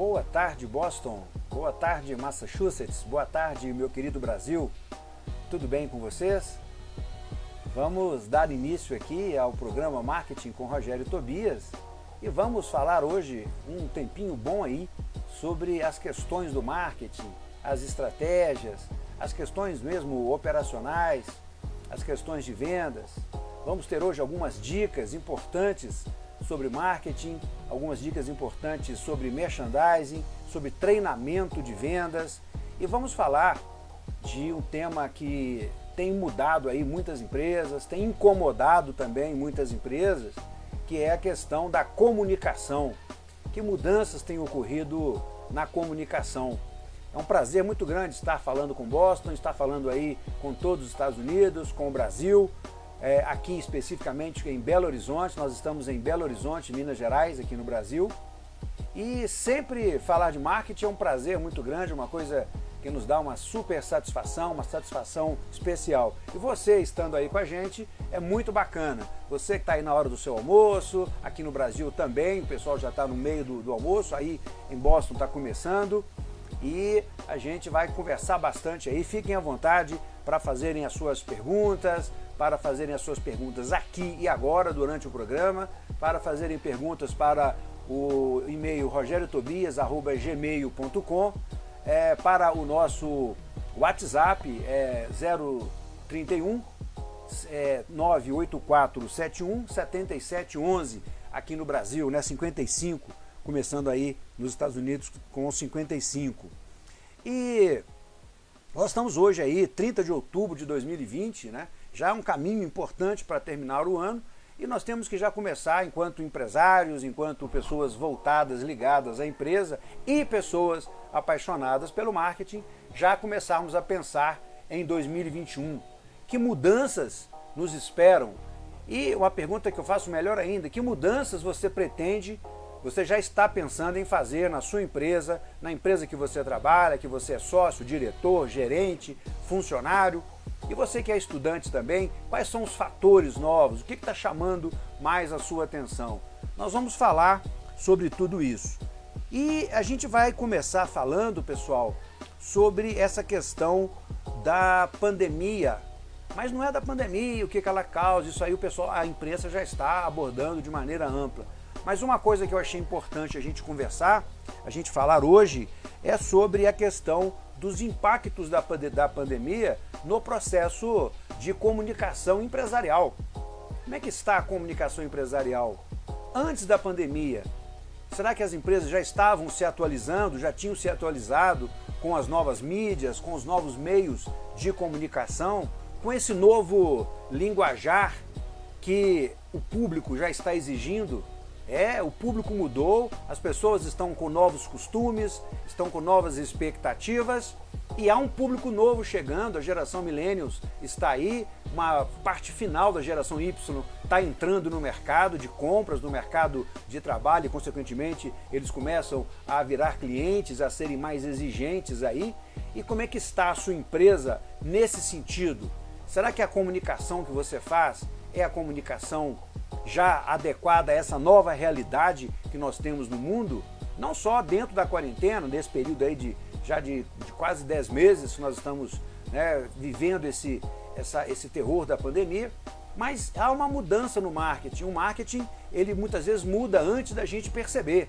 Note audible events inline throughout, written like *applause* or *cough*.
Boa tarde, Boston. Boa tarde, Massachusetts. Boa tarde, meu querido Brasil. Tudo bem com vocês? Vamos dar início aqui ao programa Marketing com Rogério Tobias e vamos falar hoje um tempinho bom aí sobre as questões do marketing, as estratégias, as questões mesmo operacionais, as questões de vendas. Vamos ter hoje algumas dicas importantes sobre marketing, algumas dicas importantes sobre merchandising, sobre treinamento de vendas e vamos falar de um tema que tem mudado aí muitas empresas, tem incomodado também muitas empresas, que é a questão da comunicação. Que mudanças têm ocorrido na comunicação? É um prazer muito grande estar falando com Boston, estar falando aí com todos os Estados Unidos, com o Brasil, é, aqui especificamente em Belo Horizonte, nós estamos em Belo Horizonte, Minas Gerais, aqui no Brasil. E sempre falar de marketing é um prazer muito grande, uma coisa que nos dá uma super satisfação, uma satisfação especial. E você estando aí com a gente é muito bacana. Você que está aí na hora do seu almoço, aqui no Brasil também, o pessoal já está no meio do, do almoço, aí em Boston está começando e a gente vai conversar bastante aí. Fiquem à vontade para fazerem as suas perguntas, para fazerem as suas perguntas aqui e agora durante o programa, para fazerem perguntas para o e-mail rogeriotobias.gmail.com, é, para o nosso WhatsApp é 031 é, 98471 7711 aqui no Brasil, né, 55 começando aí nos Estados Unidos com 55. E nós estamos hoje aí, 30 de outubro de 2020, né? já é um caminho importante para terminar o ano, e nós temos que já começar, enquanto empresários, enquanto pessoas voltadas, ligadas à empresa e pessoas apaixonadas pelo marketing, já começarmos a pensar em 2021. Que mudanças nos esperam? E uma pergunta que eu faço melhor ainda, que mudanças você pretende você já está pensando em fazer na sua empresa, na empresa que você trabalha, que você é sócio, diretor, gerente, funcionário, e você que é estudante também, quais são os fatores novos, o que está chamando mais a sua atenção? Nós vamos falar sobre tudo isso. E a gente vai começar falando, pessoal, sobre essa questão da pandemia. Mas não é da pandemia, o que ela causa, isso aí o pessoal, a imprensa já está abordando de maneira ampla. Mas uma coisa que eu achei importante a gente conversar, a gente falar hoje, é sobre a questão dos impactos da, da pandemia no processo de comunicação empresarial. Como é que está a comunicação empresarial antes da pandemia? Será que as empresas já estavam se atualizando, já tinham se atualizado com as novas mídias, com os novos meios de comunicação, com esse novo linguajar que o público já está exigindo é, o público mudou, as pessoas estão com novos costumes, estão com novas expectativas e há um público novo chegando, a geração Millennials está aí, uma parte final da geração Y está entrando no mercado de compras, no mercado de trabalho e, consequentemente, eles começam a virar clientes, a serem mais exigentes aí. E como é que está a sua empresa nesse sentido? Será que a comunicação que você faz é a comunicação já adequada a essa nova realidade que nós temos no mundo, não só dentro da quarentena, nesse período aí de já de, de quase 10 meses que nós estamos né, vivendo esse, essa, esse terror da pandemia, mas há uma mudança no marketing. O marketing, ele muitas vezes muda antes da gente perceber.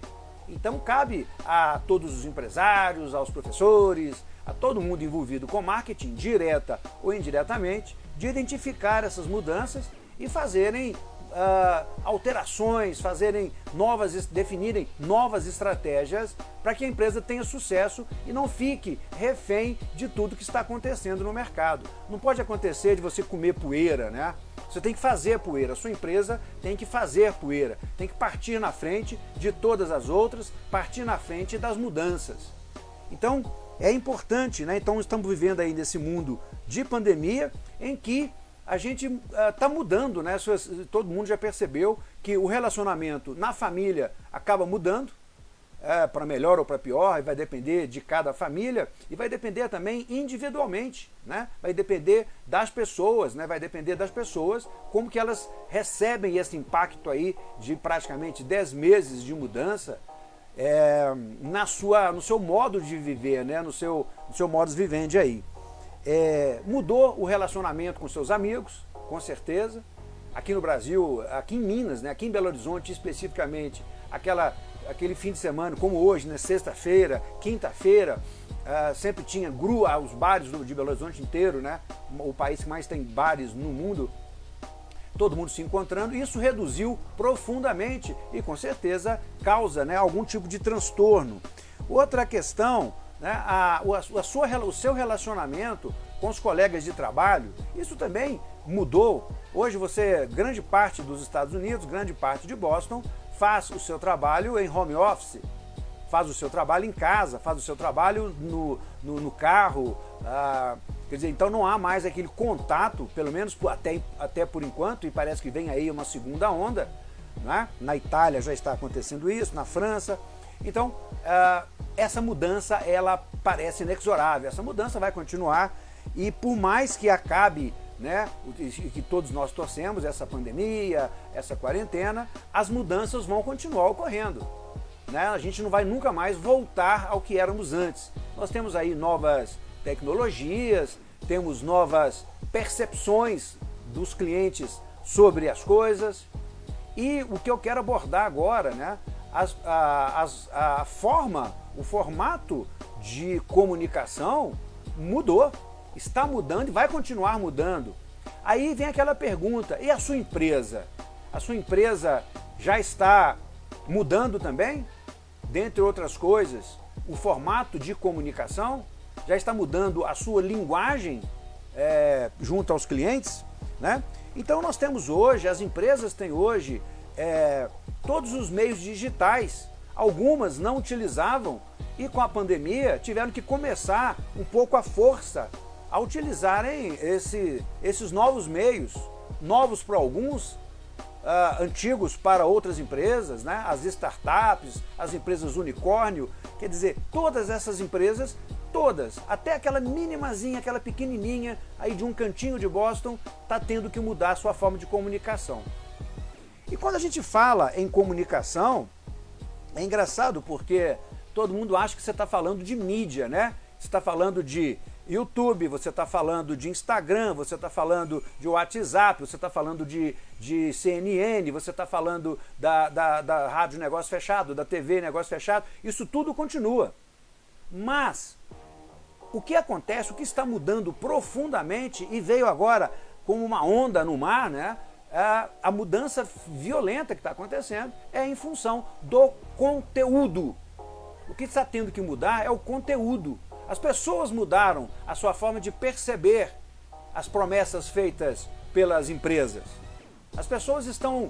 Então cabe a todos os empresários, aos professores, a todo mundo envolvido com marketing, direta ou indiretamente, de identificar essas mudanças e fazerem uh, alterações, fazerem novas, definirem novas estratégias para que a empresa tenha sucesso e não fique refém de tudo que está acontecendo no mercado. Não pode acontecer de você comer poeira, né? Você tem que fazer poeira, a sua empresa tem que fazer poeira, tem que partir na frente de todas as outras, partir na frente das mudanças. Então, é importante, né? Então, estamos vivendo aí nesse mundo de pandemia em que a gente está uh, mudando, né? todo mundo já percebeu que o relacionamento na família acaba mudando, é, para melhor ou para pior, e vai depender de cada família, e vai depender também individualmente, né? vai depender das pessoas, né? vai depender das pessoas, como que elas recebem esse impacto aí de praticamente 10 meses de mudança, é, na sua, no seu modo de viver, né? no, seu, no seu modus vivendi aí. É, mudou o relacionamento com seus amigos, com certeza. Aqui no Brasil, aqui em Minas, né? aqui em Belo Horizonte especificamente, aquela, aquele fim de semana, como hoje, né? sexta-feira, quinta-feira, uh, sempre tinha grua os bares de Belo Horizonte inteiro, né? o país que mais tem bares no mundo, todo mundo se encontrando, isso reduziu profundamente e com certeza causa né, algum tipo de transtorno. Outra questão, né, a, a sua, o seu relacionamento com os colegas de trabalho, isso também mudou. Hoje você, grande parte dos Estados Unidos, grande parte de Boston, faz o seu trabalho em home office, faz o seu trabalho em casa, faz o seu trabalho no, no, no carro, ah, Quer dizer, então não há mais aquele contato, pelo menos até, até por enquanto, e parece que vem aí uma segunda onda. Né? Na Itália já está acontecendo isso, na França. Então, uh, essa mudança, ela parece inexorável. Essa mudança vai continuar e por mais que acabe, né, que todos nós torcemos, essa pandemia, essa quarentena, as mudanças vão continuar ocorrendo. Né? A gente não vai nunca mais voltar ao que éramos antes. Nós temos aí novas tecnologias, temos novas percepções dos clientes sobre as coisas. E o que eu quero abordar agora, né, a, as, a forma, o formato de comunicação mudou, está mudando e vai continuar mudando. Aí vem aquela pergunta, e a sua empresa? A sua empresa já está mudando também? Dentre outras coisas, o formato de comunicação? já está mudando a sua linguagem é, junto aos clientes, né? Então nós temos hoje, as empresas têm hoje é, todos os meios digitais, algumas não utilizavam e com a pandemia tiveram que começar um pouco a força a utilizarem esse, esses novos meios, novos para alguns, uh, antigos para outras empresas, né? as startups, as empresas unicórnio, quer dizer, todas essas empresas Todas, até aquela minimazinha, aquela pequenininha aí de um cantinho de Boston, está tendo que mudar a sua forma de comunicação. E quando a gente fala em comunicação, é engraçado porque todo mundo acha que você está falando de mídia, né? Você está falando de YouTube, você está falando de Instagram, você está falando de WhatsApp, você está falando de, de CNN, você está falando da, da, da rádio negócio fechado, da TV negócio fechado, isso tudo continua. Mas o que acontece, o que está mudando profundamente e veio agora como uma onda no mar, né? A, a mudança violenta que está acontecendo é em função do conteúdo. O que está tendo que mudar é o conteúdo. As pessoas mudaram a sua forma de perceber as promessas feitas pelas empresas. As pessoas estão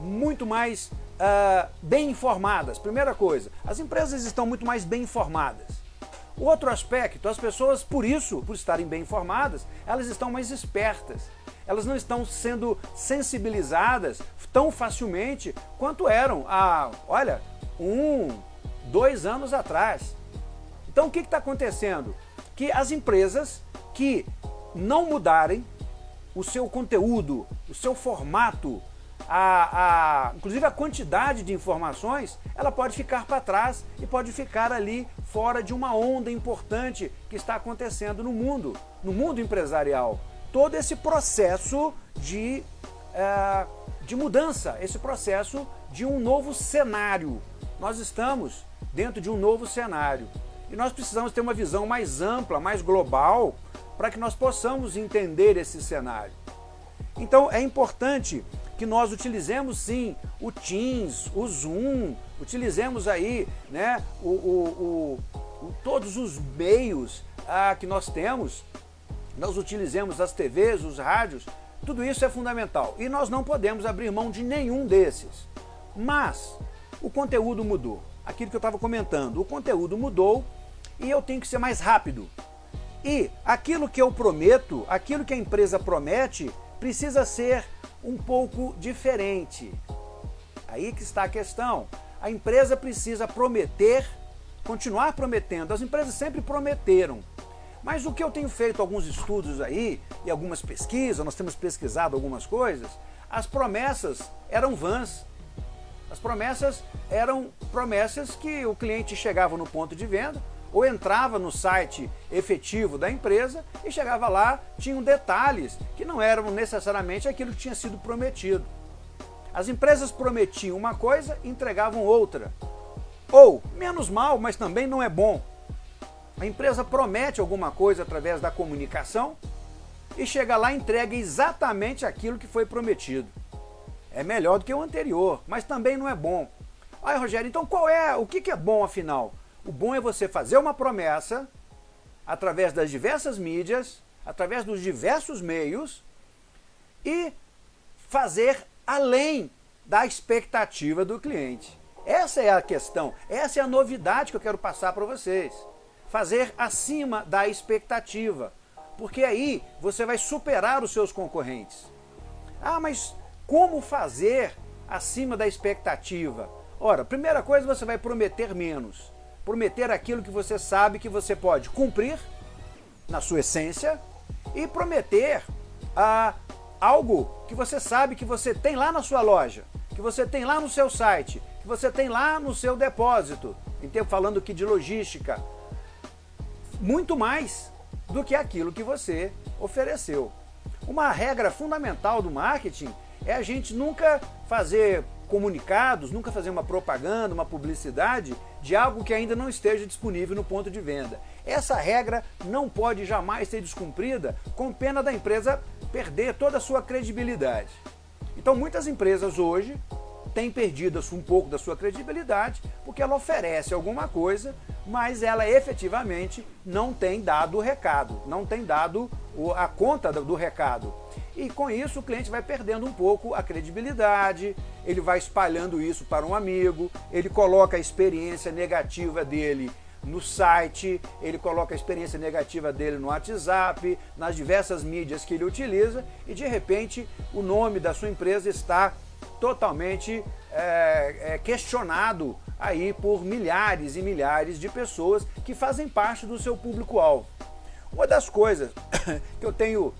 muito mais uh, bem informadas. Primeira coisa, as empresas estão muito mais bem informadas. Outro aspecto, as pessoas, por isso, por estarem bem informadas, elas estão mais espertas. Elas não estão sendo sensibilizadas tão facilmente quanto eram há, olha, um, dois anos atrás. Então o que está acontecendo? Que as empresas que não mudarem o seu conteúdo, o seu formato, a, a, inclusive a quantidade de informações, ela pode ficar para trás e pode ficar ali fora de uma onda importante que está acontecendo no mundo, no mundo empresarial. Todo esse processo de, é, de mudança, esse processo de um novo cenário. Nós estamos dentro de um novo cenário e nós precisamos ter uma visão mais ampla, mais global, para que nós possamos entender esse cenário. Então é importante que nós utilizemos sim o Teams, o Zoom, utilizemos aí né, o, o, o, todos os meios ah, que nós temos, nós utilizemos as TVs, os rádios, tudo isso é fundamental e nós não podemos abrir mão de nenhum desses. Mas o conteúdo mudou, aquilo que eu estava comentando, o conteúdo mudou e eu tenho que ser mais rápido. E aquilo que eu prometo, aquilo que a empresa promete, precisa ser um pouco diferente. Aí que está a questão. A empresa precisa prometer, continuar prometendo. As empresas sempre prometeram. Mas o que eu tenho feito alguns estudos aí e algumas pesquisas, nós temos pesquisado algumas coisas, as promessas eram vãs. As promessas eram promessas que o cliente chegava no ponto de venda, ou entrava no site efetivo da empresa e chegava lá, tinham detalhes que não eram necessariamente aquilo que tinha sido prometido. As empresas prometiam uma coisa e entregavam outra. Ou, menos mal, mas também não é bom. A empresa promete alguma coisa através da comunicação e chega lá e entrega exatamente aquilo que foi prometido. É melhor do que o anterior, mas também não é bom. Aí, Rogério, então qual é, o que é bom afinal? O bom é você fazer uma promessa através das diversas mídias, através dos diversos meios e fazer além da expectativa do cliente. Essa é a questão, essa é a novidade que eu quero passar para vocês. Fazer acima da expectativa, porque aí você vai superar os seus concorrentes. Ah, mas como fazer acima da expectativa? Ora, primeira coisa, você vai prometer menos prometer aquilo que você sabe que você pode cumprir na sua essência e prometer ah, algo que você sabe que você tem lá na sua loja, que você tem lá no seu site, que você tem lá no seu depósito, então falando aqui de logística, muito mais do que aquilo que você ofereceu. Uma regra fundamental do marketing é a gente nunca fazer comunicados, nunca fazer uma propaganda, uma publicidade de algo que ainda não esteja disponível no ponto de venda. Essa regra não pode jamais ser descumprida com pena da empresa perder toda a sua credibilidade. Então muitas empresas hoje têm perdido um pouco da sua credibilidade porque ela oferece alguma coisa, mas ela efetivamente não tem dado o recado, não tem dado a conta do recado. E com isso o cliente vai perdendo um pouco a credibilidade, ele vai espalhando isso para um amigo, ele coloca a experiência negativa dele no site, ele coloca a experiência negativa dele no WhatsApp, nas diversas mídias que ele utiliza e de repente o nome da sua empresa está totalmente é, é, questionado aí por milhares e milhares de pessoas que fazem parte do seu público-alvo. Uma das coisas *coughs* que eu tenho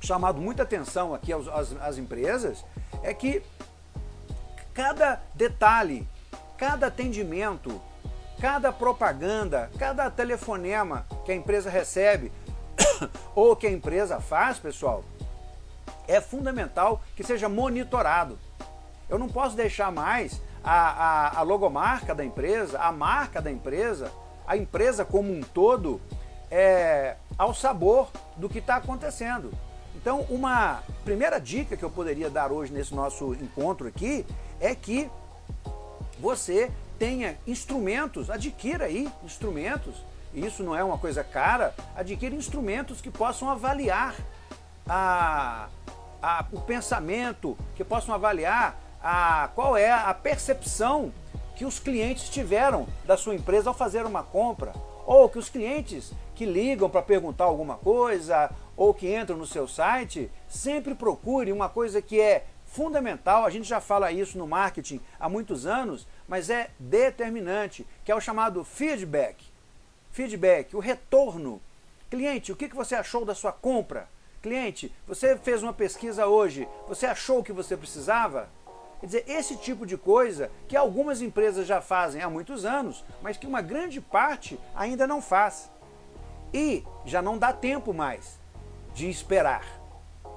chamado muita atenção aqui às, às, às empresas é que cada detalhe, cada atendimento, cada propaganda, cada telefonema que a empresa recebe *coughs* ou que a empresa faz, pessoal, é fundamental que seja monitorado. Eu não posso deixar mais a, a, a logomarca da empresa, a marca da empresa, a empresa como um todo, é, ao sabor do que está acontecendo. Então, uma primeira dica que eu poderia dar hoje nesse nosso encontro aqui é que você tenha instrumentos, adquira aí instrumentos, isso não é uma coisa cara, adquira instrumentos que possam avaliar a, a, o pensamento, que possam avaliar a, qual é a percepção que os clientes tiveram da sua empresa ao fazer uma compra, ou que os clientes que ligam para perguntar alguma coisa, ou que entram no seu site, sempre procure uma coisa que é fundamental, a gente já fala isso no marketing há muitos anos, mas é determinante, que é o chamado feedback. Feedback, o retorno. Cliente, o que você achou da sua compra? Cliente, você fez uma pesquisa hoje, você achou o que você precisava? Quer dizer, esse tipo de coisa que algumas empresas já fazem há muitos anos, mas que uma grande parte ainda não faz. E já não dá tempo mais de esperar.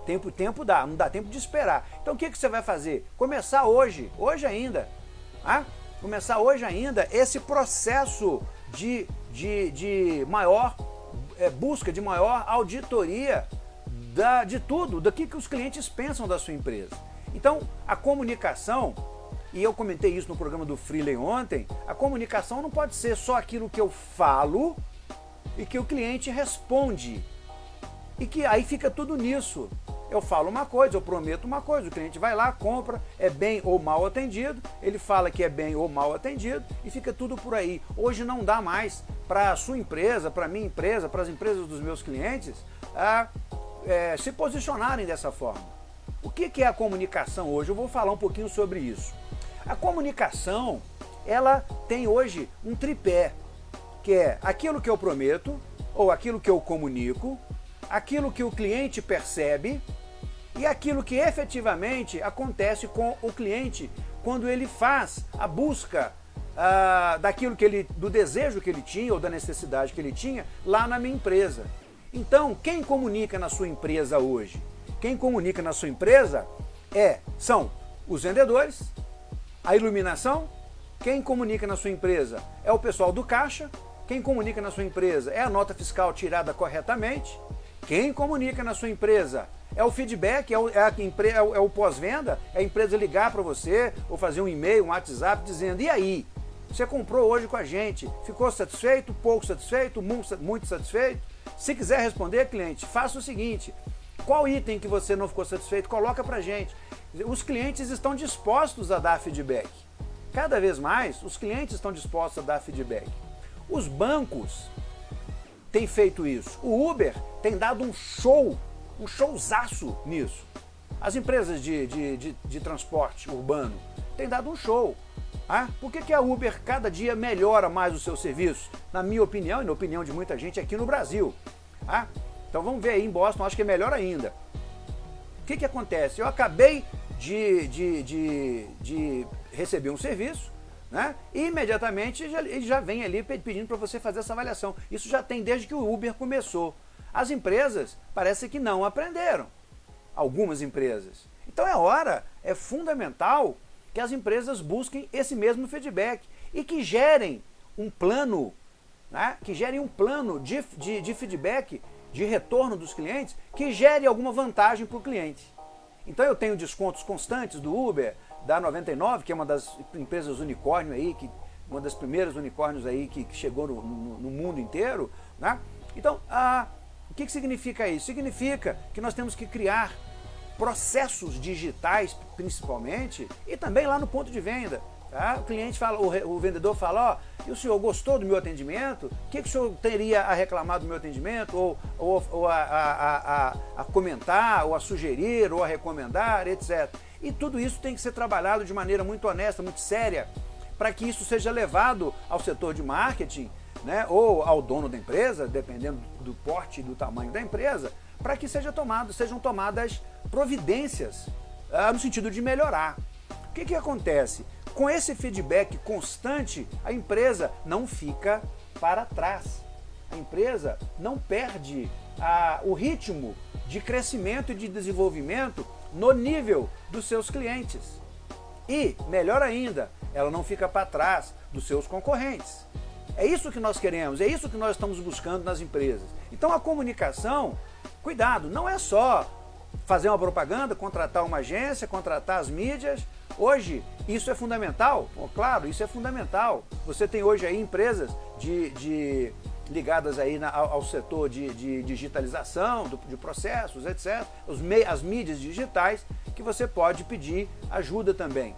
Tempo, tempo dá, não dá tempo de esperar. Então o que, que você vai fazer? Começar hoje, hoje ainda. Ah? Começar hoje ainda esse processo de, de, de maior é, busca, de maior auditoria da, de tudo, do que, que os clientes pensam da sua empresa. Então, a comunicação, e eu comentei isso no programa do Freeley ontem, a comunicação não pode ser só aquilo que eu falo e que o cliente responde. E que aí fica tudo nisso. Eu falo uma coisa, eu prometo uma coisa, o cliente vai lá, compra, é bem ou mal atendido, ele fala que é bem ou mal atendido e fica tudo por aí. Hoje não dá mais para a sua empresa, para a minha empresa, para as empresas dos meus clientes, a, é, se posicionarem dessa forma. O que é a comunicação hoje? Eu vou falar um pouquinho sobre isso. A comunicação, ela tem hoje um tripé, que é aquilo que eu prometo, ou aquilo que eu comunico, aquilo que o cliente percebe e aquilo que efetivamente acontece com o cliente quando ele faz a busca ah, daquilo que ele, do desejo que ele tinha ou da necessidade que ele tinha lá na minha empresa. Então, quem comunica na sua empresa hoje? Quem comunica na sua empresa é, são os vendedores, a iluminação, quem comunica na sua empresa é o pessoal do caixa, quem comunica na sua empresa é a nota fiscal tirada corretamente, quem comunica na sua empresa é o feedback, é o, é é é o pós-venda, é a empresa ligar para você ou fazer um e-mail, um WhatsApp dizendo, e aí, você comprou hoje com a gente, ficou satisfeito, pouco satisfeito, muito satisfeito? Se quiser responder, cliente, faça o seguinte, qual item que você não ficou satisfeito, coloca para gente. Os clientes estão dispostos a dar feedback. Cada vez mais, os clientes estão dispostos a dar feedback. Os bancos têm feito isso. O Uber tem dado um show, um showzaço nisso. As empresas de, de, de, de transporte urbano têm dado um show. Ah, por que, que a Uber cada dia melhora mais o seu serviço? Na minha opinião e na opinião de muita gente aqui no Brasil. Ah, então vamos ver aí em Boston, acho que é melhor ainda. O que, que acontece? Eu acabei de, de, de, de receber um serviço, né? E imediatamente ele já vem ali pedindo para você fazer essa avaliação. Isso já tem desde que o Uber começou. As empresas parece que não aprenderam. Algumas empresas. Então é hora, é fundamental que as empresas busquem esse mesmo feedback e que gerem um plano, né, que gerem um plano de, de, de feedback, de retorno dos clientes, que gere alguma vantagem para o cliente. Então eu tenho descontos constantes do Uber, da 99, que é uma das empresas unicórnio aí, que, uma das primeiras unicórnios aí que, que chegou no, no, no, mundo inteiro. Né? Então, o que, que significa isso? Significa que nós temos que criar processos digitais, principalmente, e também lá no ponto de venda. Tá? O cliente fala, o, o vendedor fala, ó, e o senhor gostou do meu atendimento? O que, que o senhor teria a reclamar do meu atendimento? Ou, ou, ou a, a, a, a, comentar, ou a sugerir, ou a recomendar, etc. E tudo isso tem que ser trabalhado de maneira muito honesta, muito séria, para que isso seja levado ao setor de marketing, né, ou ao dono da empresa, dependendo do porte e do tamanho da empresa, para que seja tomado, sejam tomadas providências ah, no sentido de melhorar. O que, que acontece? Com esse feedback constante, a empresa não fica para trás. A empresa não perde ah, o ritmo de crescimento e de desenvolvimento no nível dos seus clientes. E, melhor ainda, ela não fica para trás dos seus concorrentes. É isso que nós queremos, é isso que nós estamos buscando nas empresas. Então a comunicação Cuidado, não é só fazer uma propaganda, contratar uma agência, contratar as mídias. Hoje, isso é fundamental? claro, isso é fundamental. Você tem hoje aí empresas de, de ligadas aí na, ao, setor de, de digitalização, do, de processos, etc. Os, as mídias digitais, que você pode pedir ajuda também.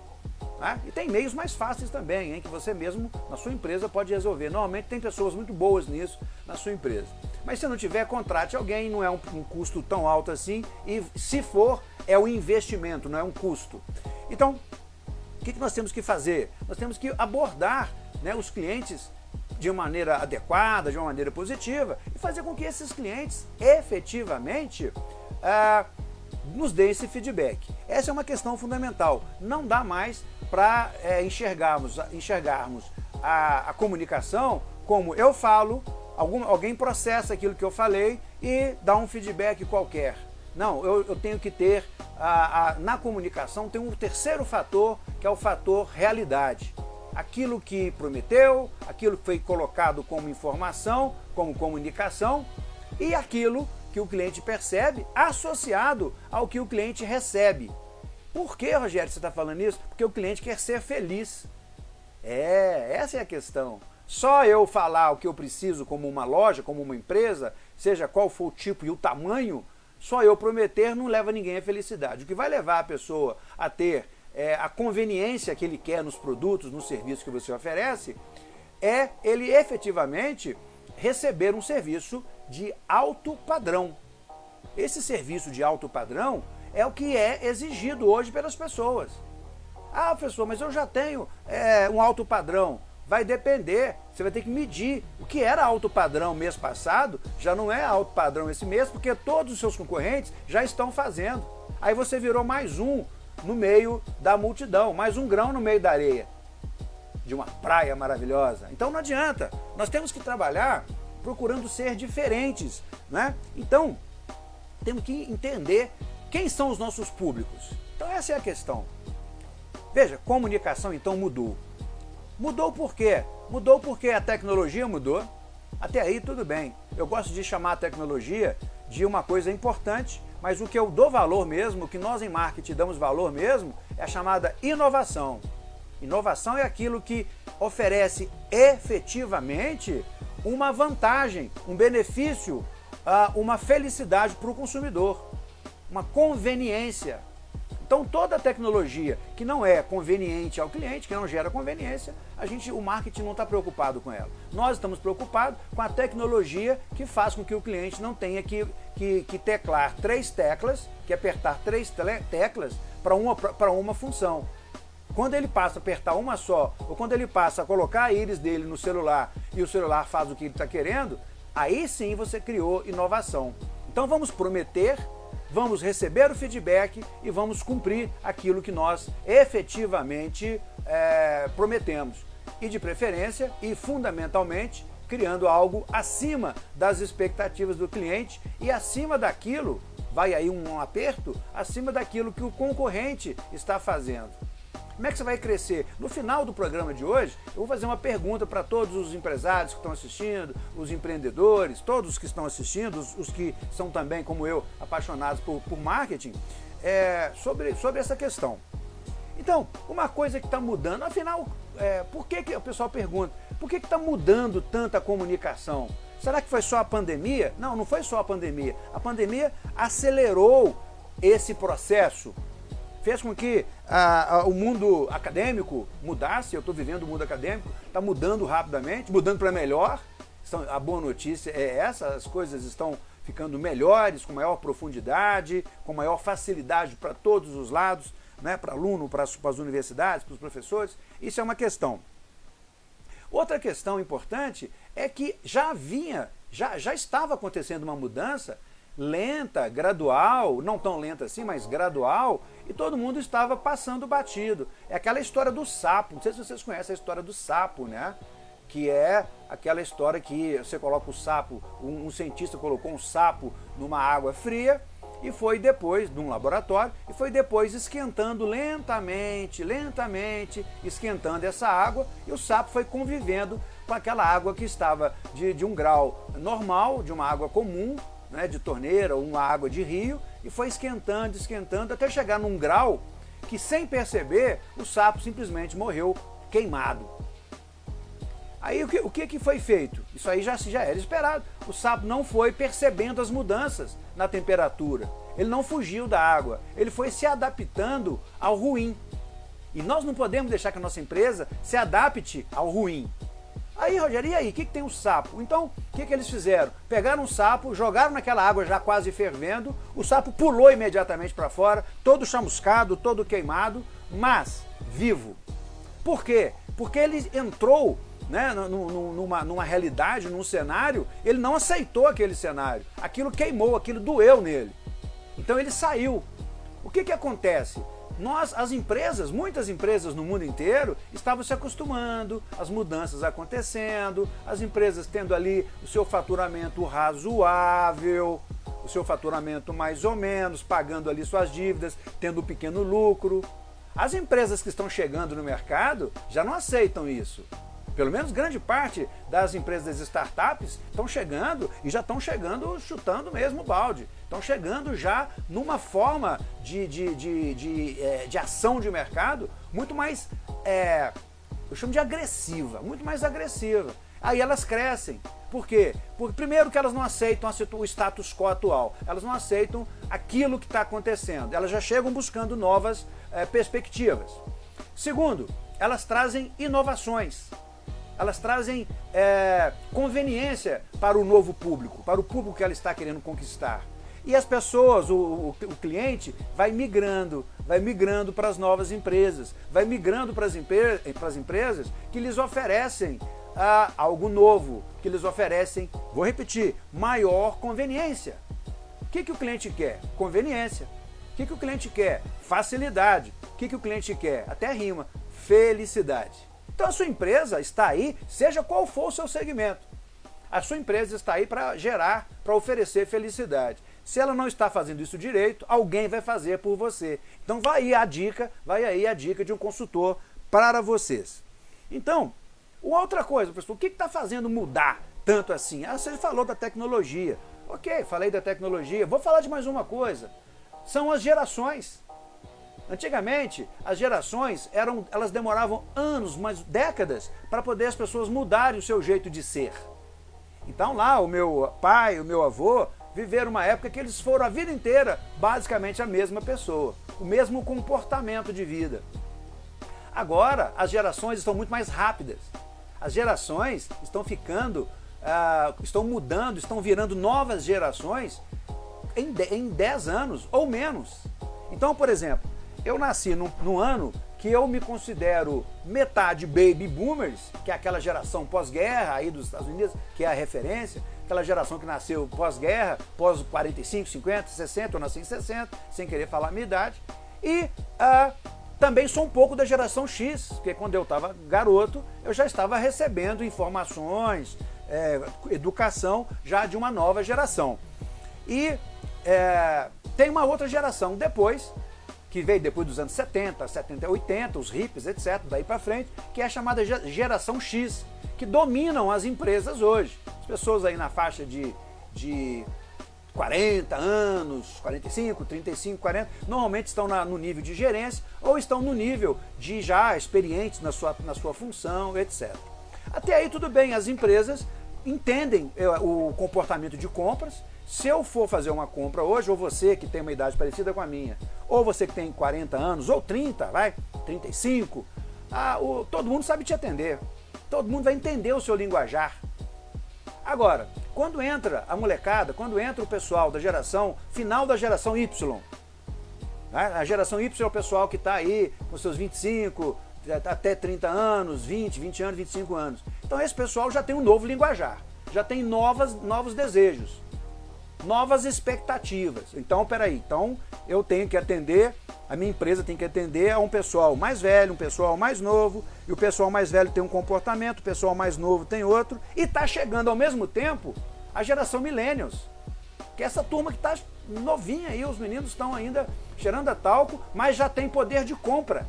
Né? E tem meios mais fáceis também, hein, que você mesmo, na sua empresa, pode resolver. Normalmente tem pessoas muito boas nisso na sua empresa. Mas se não tiver, contrate alguém, não é um, um custo tão alto assim, e se for, é um investimento, não é um custo. Então, o que, que nós temos que fazer? Nós temos que abordar né, os clientes de uma maneira adequada, de uma maneira positiva, e fazer com que esses clientes efetivamente ah, nos deem esse feedback. Essa é uma questão fundamental. Não dá mais para é, enxergarmos, enxergarmos a, a, comunicação como eu falo, algum, alguém processa aquilo que eu falei e dá um feedback qualquer. Não, eu, eu tenho que ter, a, a, na comunicação tem um terceiro fator, que é o fator realidade. Aquilo que prometeu, aquilo que foi colocado como informação, como comunicação, e aquilo que o cliente percebe associado ao que o cliente recebe. Por que, Rogério, você está falando isso? Porque o cliente quer ser feliz. É, essa é a questão. Só eu falar o que eu preciso como uma loja, como uma empresa, seja qual for o tipo e o tamanho, só eu prometer não leva ninguém à felicidade. O que vai levar a pessoa a ter é, a conveniência que ele quer nos produtos, nos serviços que você oferece, é ele efetivamente receber um serviço de alto padrão. Esse serviço de alto padrão é o que é exigido hoje pelas pessoas. Ah, professor, mas eu já tenho é, um alto padrão. Vai depender, você vai ter que medir. O que era alto padrão mês passado, já não é alto padrão esse mês, porque todos os seus concorrentes já estão fazendo. Aí você virou mais um no meio da multidão, mais um grão no meio da areia de uma praia maravilhosa. Então não adianta, nós temos que trabalhar procurando ser diferentes, né? Então, temos que entender quem são os nossos públicos. Então essa é a questão. Veja, comunicação então mudou. Mudou por quê? Mudou porque a tecnologia mudou. Até aí tudo bem. Eu gosto de chamar a tecnologia de uma coisa importante, mas o que eu dou valor mesmo, o que nós em marketing damos valor mesmo, é a chamada inovação. Inovação é aquilo que oferece efetivamente uma vantagem, um benefício, ah, uma felicidade para o consumidor, uma conveniência. Então toda tecnologia que não é conveniente ao cliente, que não gera conveniência, a gente, o marketing não está preocupado com ela. Nós estamos preocupados com a tecnologia que faz com que o cliente não tenha que, que, que teclar três teclas, que apertar três teclas para uma, uma função. Quando ele passa a apertar uma só, ou quando ele passa a colocar a íris dele no celular e o celular faz o que ele está querendo, aí sim você criou inovação. Então vamos prometer, vamos receber o feedback e vamos cumprir aquilo que nós efetivamente é, prometemos. E de preferência e fundamentalmente criando algo acima das expectativas do cliente e acima daquilo, vai aí um aperto, acima daquilo que o concorrente está fazendo. Como é que você vai crescer? No final do programa de hoje, eu vou fazer uma pergunta para todos os empresários que estão assistindo, os empreendedores, todos que estão assistindo, os, os que são também, como eu, apaixonados por, por marketing, é, sobre, sobre essa questão. Então, uma coisa que está mudando, afinal, é, por que, que o pessoal pergunta, por que está mudando tanta comunicação? Será que foi só a pandemia? Não, não foi só a pandemia. A pandemia acelerou esse processo fez com que ah, ah, o mundo acadêmico mudasse, eu estou vivendo o mundo acadêmico, está mudando rapidamente, mudando para melhor. a boa notícia é essa, as coisas estão ficando melhores, com maior profundidade, com maior facilidade para todos os lados, né, para aluno, para as universidades, para os professores. Isso é uma questão. Outra questão importante é que já vinha, já, já estava acontecendo uma mudança lenta, gradual, não tão lenta assim, mas gradual, e todo mundo estava passando batido. É aquela história do sapo, não sei se vocês conhecem a história do sapo, né? Que é aquela história que você coloca o sapo, um, um cientista colocou um sapo numa água fria, e foi depois, num laboratório, e foi depois esquentando lentamente, lentamente, esquentando essa água, e o sapo foi convivendo com aquela água que estava de, de um grau normal, de uma água comum, né, de torneira ou uma água de rio e foi esquentando, esquentando, até chegar num grau que sem perceber o sapo simplesmente morreu queimado. Aí o que, o que, que foi feito? Isso aí já, já era esperado. O sapo não foi percebendo as mudanças na temperatura. Ele não fugiu da água. Ele foi se adaptando ao ruim. E nós não podemos deixar que a nossa empresa se adapte ao ruim. Aí, Rogério, e aí? O que, que tem o sapo? Então, o que, que eles fizeram? Pegaram um sapo, jogaram naquela água já quase fervendo, o sapo pulou imediatamente para fora, todo chamuscado, todo queimado, mas vivo. Por quê? Porque ele entrou né, numa, numa realidade, num cenário, ele não aceitou aquele cenário. Aquilo queimou, aquilo doeu nele. Então ele saiu. O que, que acontece? Nós, as empresas, muitas empresas no mundo inteiro, estavam se acostumando, as mudanças acontecendo, as empresas tendo ali o seu faturamento razoável, o seu faturamento mais ou menos, pagando ali suas dívidas, tendo um pequeno lucro. As empresas que estão chegando no mercado já não aceitam isso. Pelo menos grande parte das empresas das startups estão chegando e já estão chegando chutando mesmo o balde. Estão chegando já numa forma de, de, de, de, é, de ação de mercado muito mais, é, eu chamo de agressiva, muito mais agressiva. Aí elas crescem. Por quê? Porque primeiro que elas não aceitam o status quo atual, elas não aceitam aquilo que está acontecendo, elas já chegam buscando novas é, perspectivas. Segundo, elas trazem inovações elas trazem é, conveniência para o novo público, para o público que ela está querendo conquistar. E as pessoas, o, o, o cliente, vai migrando, vai migrando para as novas empresas, vai migrando para as, para as empresas que lhes oferecem ah, algo novo, que lhes oferecem, vou repetir, maior conveniência. O que, que o cliente quer? Conveniência. O que, que o cliente quer? Facilidade. O que, que o cliente quer? Até rima. Felicidade. Então a sua empresa está aí, seja qual for o seu segmento. A sua empresa está aí para gerar, para oferecer felicidade. Se ela não está fazendo isso direito, alguém vai fazer por você. Então vai aí a dica, vai aí a dica de um consultor para vocês. Então, outra coisa, pessoal, o que está fazendo mudar tanto assim? Ah, você falou da tecnologia. Ok, falei da tecnologia. Vou falar de mais uma coisa. São as gerações. Antigamente, as gerações eram, elas demoravam anos, mas décadas, para poder as pessoas mudarem o seu jeito de ser. Então lá, o meu pai, o meu avô, viveram uma época que eles foram a vida inteira basicamente a mesma pessoa, o mesmo comportamento de vida. Agora, as gerações estão muito mais rápidas. As gerações estão ficando, uh, estão mudando, estão virando novas gerações em, em 10 anos ou menos. Então, por exemplo, eu nasci no, no ano que eu me considero metade baby boomers, que é aquela geração pós-guerra aí dos Estados Unidos, que é a referência, aquela geração que nasceu pós-guerra, pós 45, 50, 60, eu nasci em 60, sem querer falar a minha idade. E uh, também sou um pouco da geração X, porque quando eu estava garoto, eu já estava recebendo informações, é, educação já de uma nova geração. E é, tem uma outra geração depois, que veio depois dos anos 70, 70, 80, os hippies, etc., daí para frente, que é a chamada geração X, que dominam as empresas hoje. As pessoas aí na faixa de, de 40 anos, 45, 35, 40, normalmente estão na, no nível de gerência ou estão no nível de já experientes na sua, na sua função, etc. Até aí tudo bem, as empresas entendem eh, o comportamento de compras, se eu for fazer uma compra hoje, ou você que tem uma idade parecida com a minha, ou você que tem 40 anos, ou 30, vai, 35, ah, o, todo mundo sabe te atender. Todo mundo vai entender o seu linguajar. Agora, quando entra a molecada, quando entra o pessoal da geração, final da geração Y, né? a geração Y é o pessoal que está aí com seus 25, até 30 anos, 20, 20 anos, 25 anos. Então esse pessoal já tem um novo linguajar, já tem novas, novos desejos novas expectativas. Então, peraí, então eu tenho que atender, a minha empresa tem que atender a um pessoal mais velho, um pessoal mais novo, e o pessoal mais velho tem um comportamento, o pessoal mais novo tem outro, e está chegando ao mesmo tempo a geração millennials, que é essa turma que está novinha aí, os meninos estão ainda cheirando a talco, mas já tem poder de compra,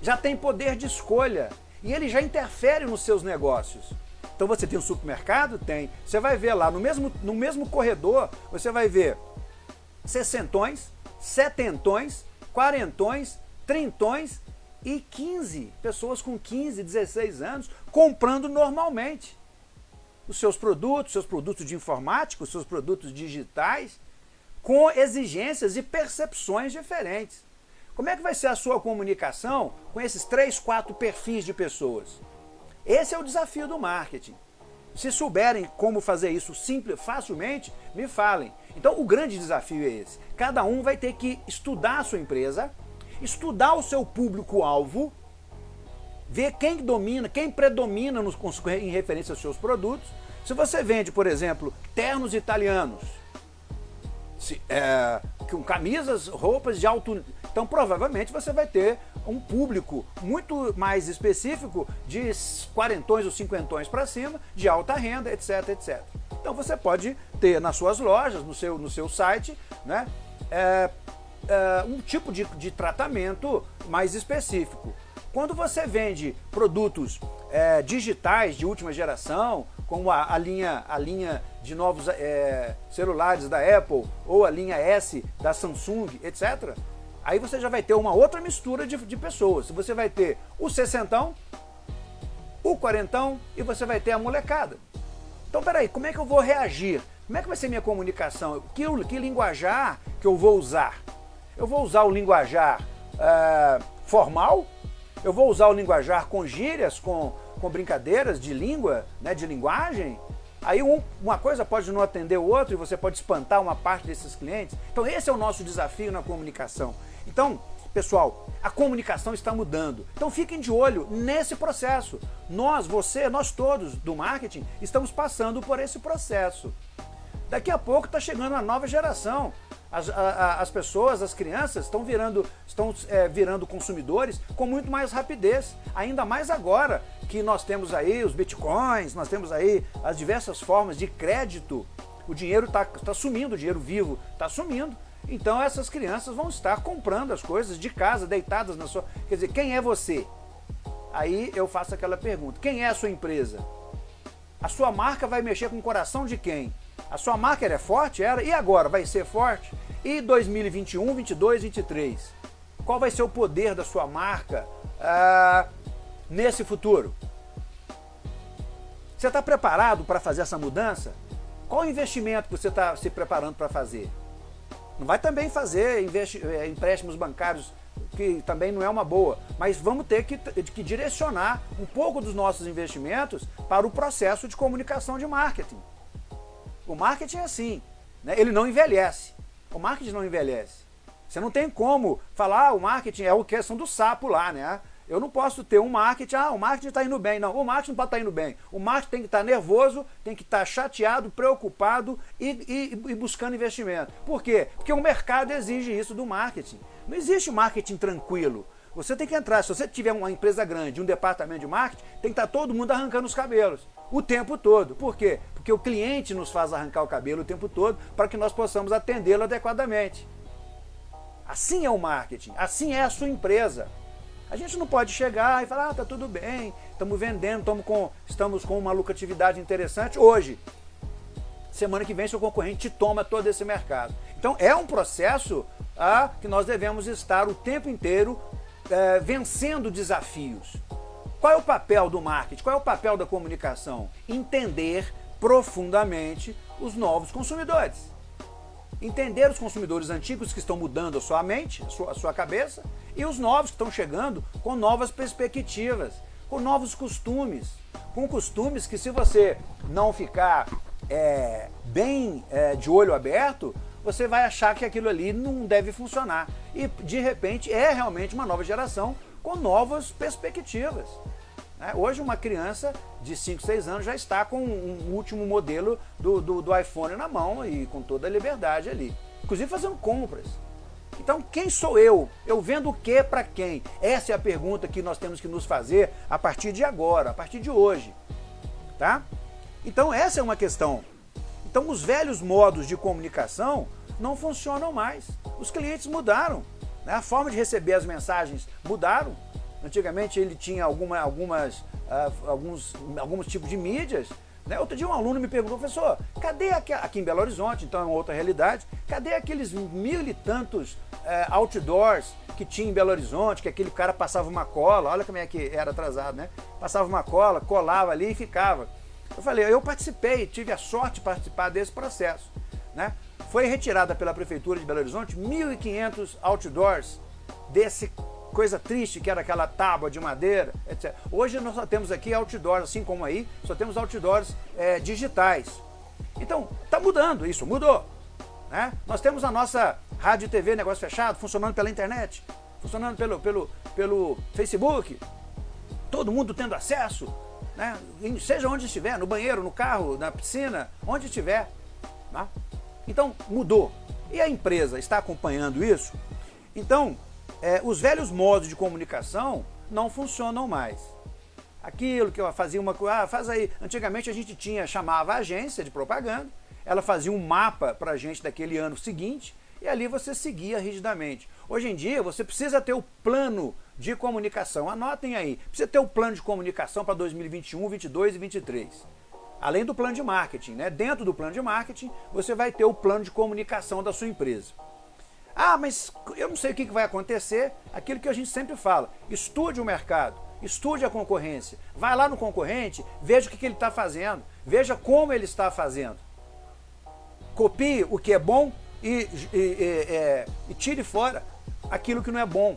já tem poder de escolha, e ele já interfere nos seus negócios. Então você tem um supermercado? Tem. Você vai ver lá, no mesmo, no mesmo corredor, você vai ver sessentões, setentões, quarentões, trintões e 15 pessoas com 15, 16 anos comprando normalmente os seus produtos, seus produtos de informática, os seus produtos digitais, com exigências e percepções diferentes. Como é que vai ser a sua comunicação com esses três, quatro perfis de pessoas? Esse é o desafio do marketing. Se souberem como fazer isso simples, facilmente, me falem. Então o grande desafio é esse. Cada um vai ter que estudar a sua empresa, estudar o seu público-alvo, ver quem domina, quem predomina nos, em referência aos seus produtos. Se você vende, por exemplo, ternos italianos, se, é, com camisas, roupas de alto... Então provavelmente você vai ter um público muito mais específico de quarentões ou cinquentões para cima, de alta renda, etc, etc. Então você pode ter nas suas lojas, no seu, no seu site, né, é, é, um tipo de, de tratamento mais específico. Quando você vende produtos é, digitais de última geração, como a, a, linha, a linha de novos é, celulares da Apple ou a linha S da Samsung, etc., aí você já vai ter uma outra mistura de, de pessoas. Você vai ter o sessentão, o quarentão e você vai ter a molecada. Então, peraí, como é que eu vou reagir? Como é que vai ser minha comunicação? Que, que linguajar que eu vou usar? Eu vou usar o linguajar uh, formal eu vou usar o linguajar com gírias, com, com brincadeiras de língua, né, de linguagem, aí um, uma coisa pode não atender o outro e você pode espantar uma parte desses clientes. Então esse é o nosso desafio na comunicação. Então, pessoal, a comunicação está mudando. Então fiquem de olho nesse processo. Nós, você, nós todos do marketing estamos passando por esse processo. Daqui a pouco está chegando uma nova geração. As, a, as pessoas, as crianças estão virando, estão, é, virando consumidores com muito mais rapidez, ainda mais agora que nós temos aí os bitcoins, nós temos aí as diversas formas de crédito, o dinheiro está tá sumindo, o dinheiro vivo está sumindo, então essas crianças vão estar comprando as coisas de casa, deitadas na sua... Quer dizer, quem é você? Aí eu faço aquela pergunta, quem é a sua empresa? A sua marca vai mexer com o coração de quem? A sua marca é forte? Era? E agora? Vai ser forte? E 2021, 22, 23? Qual vai ser o poder da sua marca ah, nesse futuro? Você está preparado para fazer essa mudança? Qual investimento que você está se preparando para fazer? Não vai também fazer eh, empréstimos bancários que também não é uma boa, mas vamos ter que, que direcionar um pouco dos nossos investimentos para o processo de comunicação de marketing. O marketing é assim, né? ele não envelhece. O marketing não envelhece. Você não tem como falar, ah, o marketing é a questão do sapo lá, né? Eu não posso ter um marketing, ah, o marketing está indo bem. Não, o marketing não pode estar tá indo bem. O marketing tem que estar tá nervoso, tem que estar tá chateado, preocupado e, e, e, buscando investimento. Por quê? Porque o mercado exige isso do marketing. Não existe marketing tranquilo. Você tem que entrar, se você tiver uma empresa grande, um departamento de marketing, tem que estar todo mundo arrancando os cabelos. O tempo todo. Por quê? Porque o cliente nos faz arrancar o cabelo o tempo todo para que nós possamos atendê-lo adequadamente. Assim é o marketing, assim é a sua empresa. A gente não pode chegar e falar, ah, tá tudo bem, estamos vendendo, estamos com, estamos com uma lucratividade interessante hoje. Semana que vem seu concorrente toma todo esse mercado. Então é um processo ah, que nós devemos estar o tempo inteiro é, vencendo desafios. Qual é o papel do marketing? Qual é o papel da comunicação? Entender profundamente os novos consumidores entender os consumidores antigos que estão mudando a sua mente, a sua, a sua cabeça, e os novos que estão chegando com novas perspectivas, com novos costumes, com costumes que se você não ficar é, bem é, de olho aberto, você vai achar que aquilo ali não deve funcionar. E de repente é realmente uma nova geração com novas perspectivas. Né? Hoje uma criança de 5, 6 anos já está com um último modelo do, do, do iPhone na mão e com toda a liberdade ali. Inclusive fazendo compras. Então, quem sou eu? Eu vendo o que para quem? Essa é a pergunta que nós temos que nos fazer a partir de agora, a partir de hoje. Tá? Então, essa é uma questão. Então, os velhos modos de comunicação não funcionam mais. Os clientes mudaram. Né? A forma de receber as mensagens mudaram. Antigamente ele tinha alguma, algumas, uh, alguns, alguns tipos de mídias. Né? Outro dia um aluno me perguntou, professor, cadê aqui, aqui em Belo Horizonte, então é uma outra realidade, cadê aqueles mil e tantos uh, outdoors que tinha em Belo Horizonte, que aquele cara passava uma cola, olha como é que era atrasado, né? Passava uma cola, colava ali e ficava. Eu falei, eu participei, tive a sorte de participar desse processo. Né? Foi retirada pela Prefeitura de Belo Horizonte 1.500 outdoors desse coisa triste que era aquela tábua de madeira, etc. Hoje nós só temos aqui outdoors, assim como aí, só temos outdoors é, digitais. Então, está mudando isso, mudou. Né? Nós temos a nossa rádio e TV, negócio fechado, funcionando pela internet, funcionando pelo, pelo, pelo Facebook, todo mundo tendo acesso, né? seja onde estiver, no banheiro, no carro, na piscina, onde estiver. Né? Então, mudou. E a empresa está acompanhando isso? Então, é, os velhos modos de comunicação não funcionam mais. Aquilo que eu fazia uma coisa, ah, faz aí. Antigamente a gente tinha, chamava a agência de propaganda, ela fazia um mapa para a gente daquele ano seguinte e ali você seguia rigidamente. Hoje em dia você precisa ter o plano de comunicação, anotem aí, precisa ter o plano de comunicação para 2021, 22 e 23. Além do plano de marketing, né? dentro do plano de marketing você vai ter o plano de comunicação da sua empresa. Ah, mas eu não sei o que vai acontecer. Aquilo que a gente sempre fala, estude o mercado, estude a concorrência. Vai lá no concorrente, veja o que ele está fazendo, veja como ele está fazendo. Copie o que é bom e, e, e, é, e tire fora aquilo que não é bom.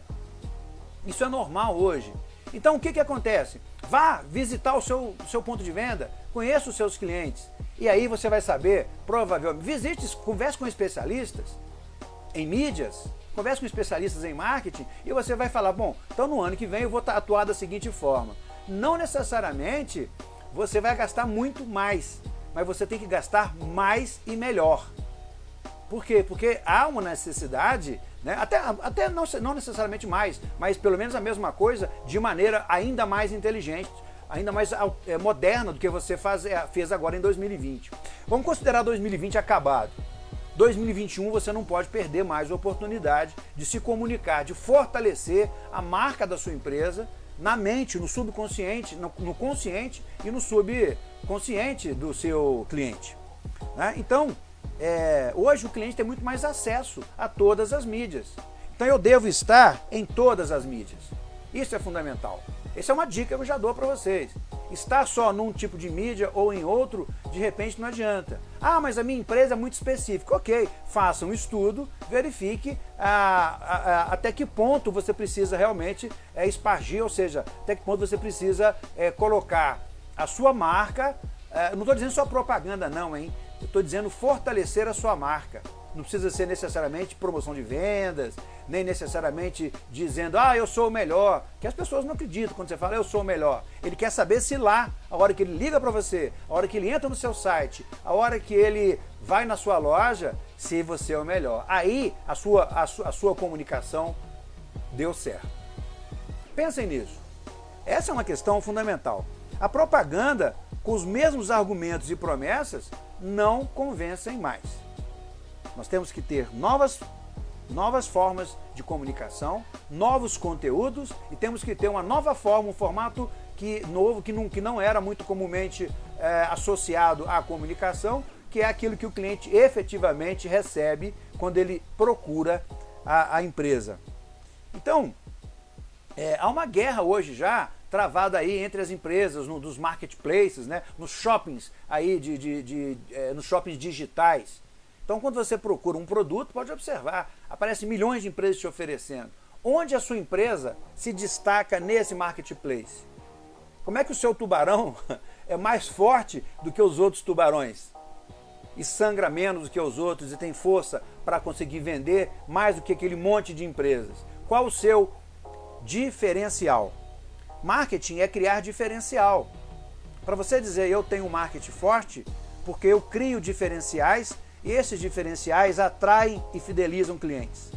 Isso é normal hoje. Então o que, que acontece? Vá visitar o seu, seu ponto de venda, conheça os seus clientes. E aí você vai saber, provavelmente, visite, converse com especialistas, em mídias, converse com especialistas em marketing e você vai falar, bom, então no ano que vem eu vou atuar da seguinte forma. Não necessariamente você vai gastar muito mais, mas você tem que gastar mais e melhor. Por quê? Porque há uma necessidade, né, até, até não, não necessariamente mais, mas pelo menos a mesma coisa, de maneira ainda mais inteligente, ainda mais é, moderna do que você faz, é, fez agora em 2020. Vamos considerar 2020 acabado. 2021 você não pode perder mais a oportunidade de se comunicar, de fortalecer a marca da sua empresa na mente, no subconsciente, no, no consciente e no subconsciente do seu cliente. Né? Então, é, hoje o cliente tem muito mais acesso a todas as mídias. Então eu devo estar em todas as mídias. Isso é fundamental. Essa é uma dica que eu já dou para vocês. Estar só num tipo de mídia ou em outro, de repente não adianta. Ah, mas a minha empresa é muito específica. Ok, faça um estudo, verifique ah, ah, ah, até que ponto você precisa realmente é, espargir, ou seja, até que ponto você precisa é, colocar a sua marca, é, não estou dizendo só propaganda não, hein? Eu estou dizendo fortalecer a sua marca. Não precisa ser necessariamente promoção de vendas, nem necessariamente dizendo, ah, eu sou o melhor, que as pessoas não acreditam quando você fala, eu sou o melhor. Ele quer saber se lá, a hora que ele liga para você, a hora que ele entra no seu site, a hora que ele vai na sua loja, se você é o melhor. Aí a sua, a sua, a sua comunicação deu certo. Pensem nisso. Essa é uma questão fundamental. A propaganda, com os mesmos argumentos e promessas, não convencem mais. Nós temos que ter novas, novas formas de comunicação, novos conteúdos e temos que ter uma nova forma, um formato que, novo que não, que não era muito comumente é, associado à comunicação, que é aquilo que o cliente efetivamente recebe quando ele procura a, a empresa. Então, é, há uma guerra hoje já travada aí entre as empresas, no, dos marketplaces, né, nos shoppings aí de, de, de é, nos shoppings digitais. Então quando você procura um produto, pode observar, aparecem milhões de empresas te oferecendo. Onde a sua empresa se destaca nesse marketplace? Como é que o seu tubarão *laughs* é mais forte do que os outros tubarões? E sangra menos do que os outros e tem força para conseguir vender mais do que aquele monte de empresas? Qual o seu diferencial? Marketing é criar diferencial. Para você dizer eu tenho um marketing forte, porque eu crio diferenciais esses diferenciais atraem e fidelizam clientes.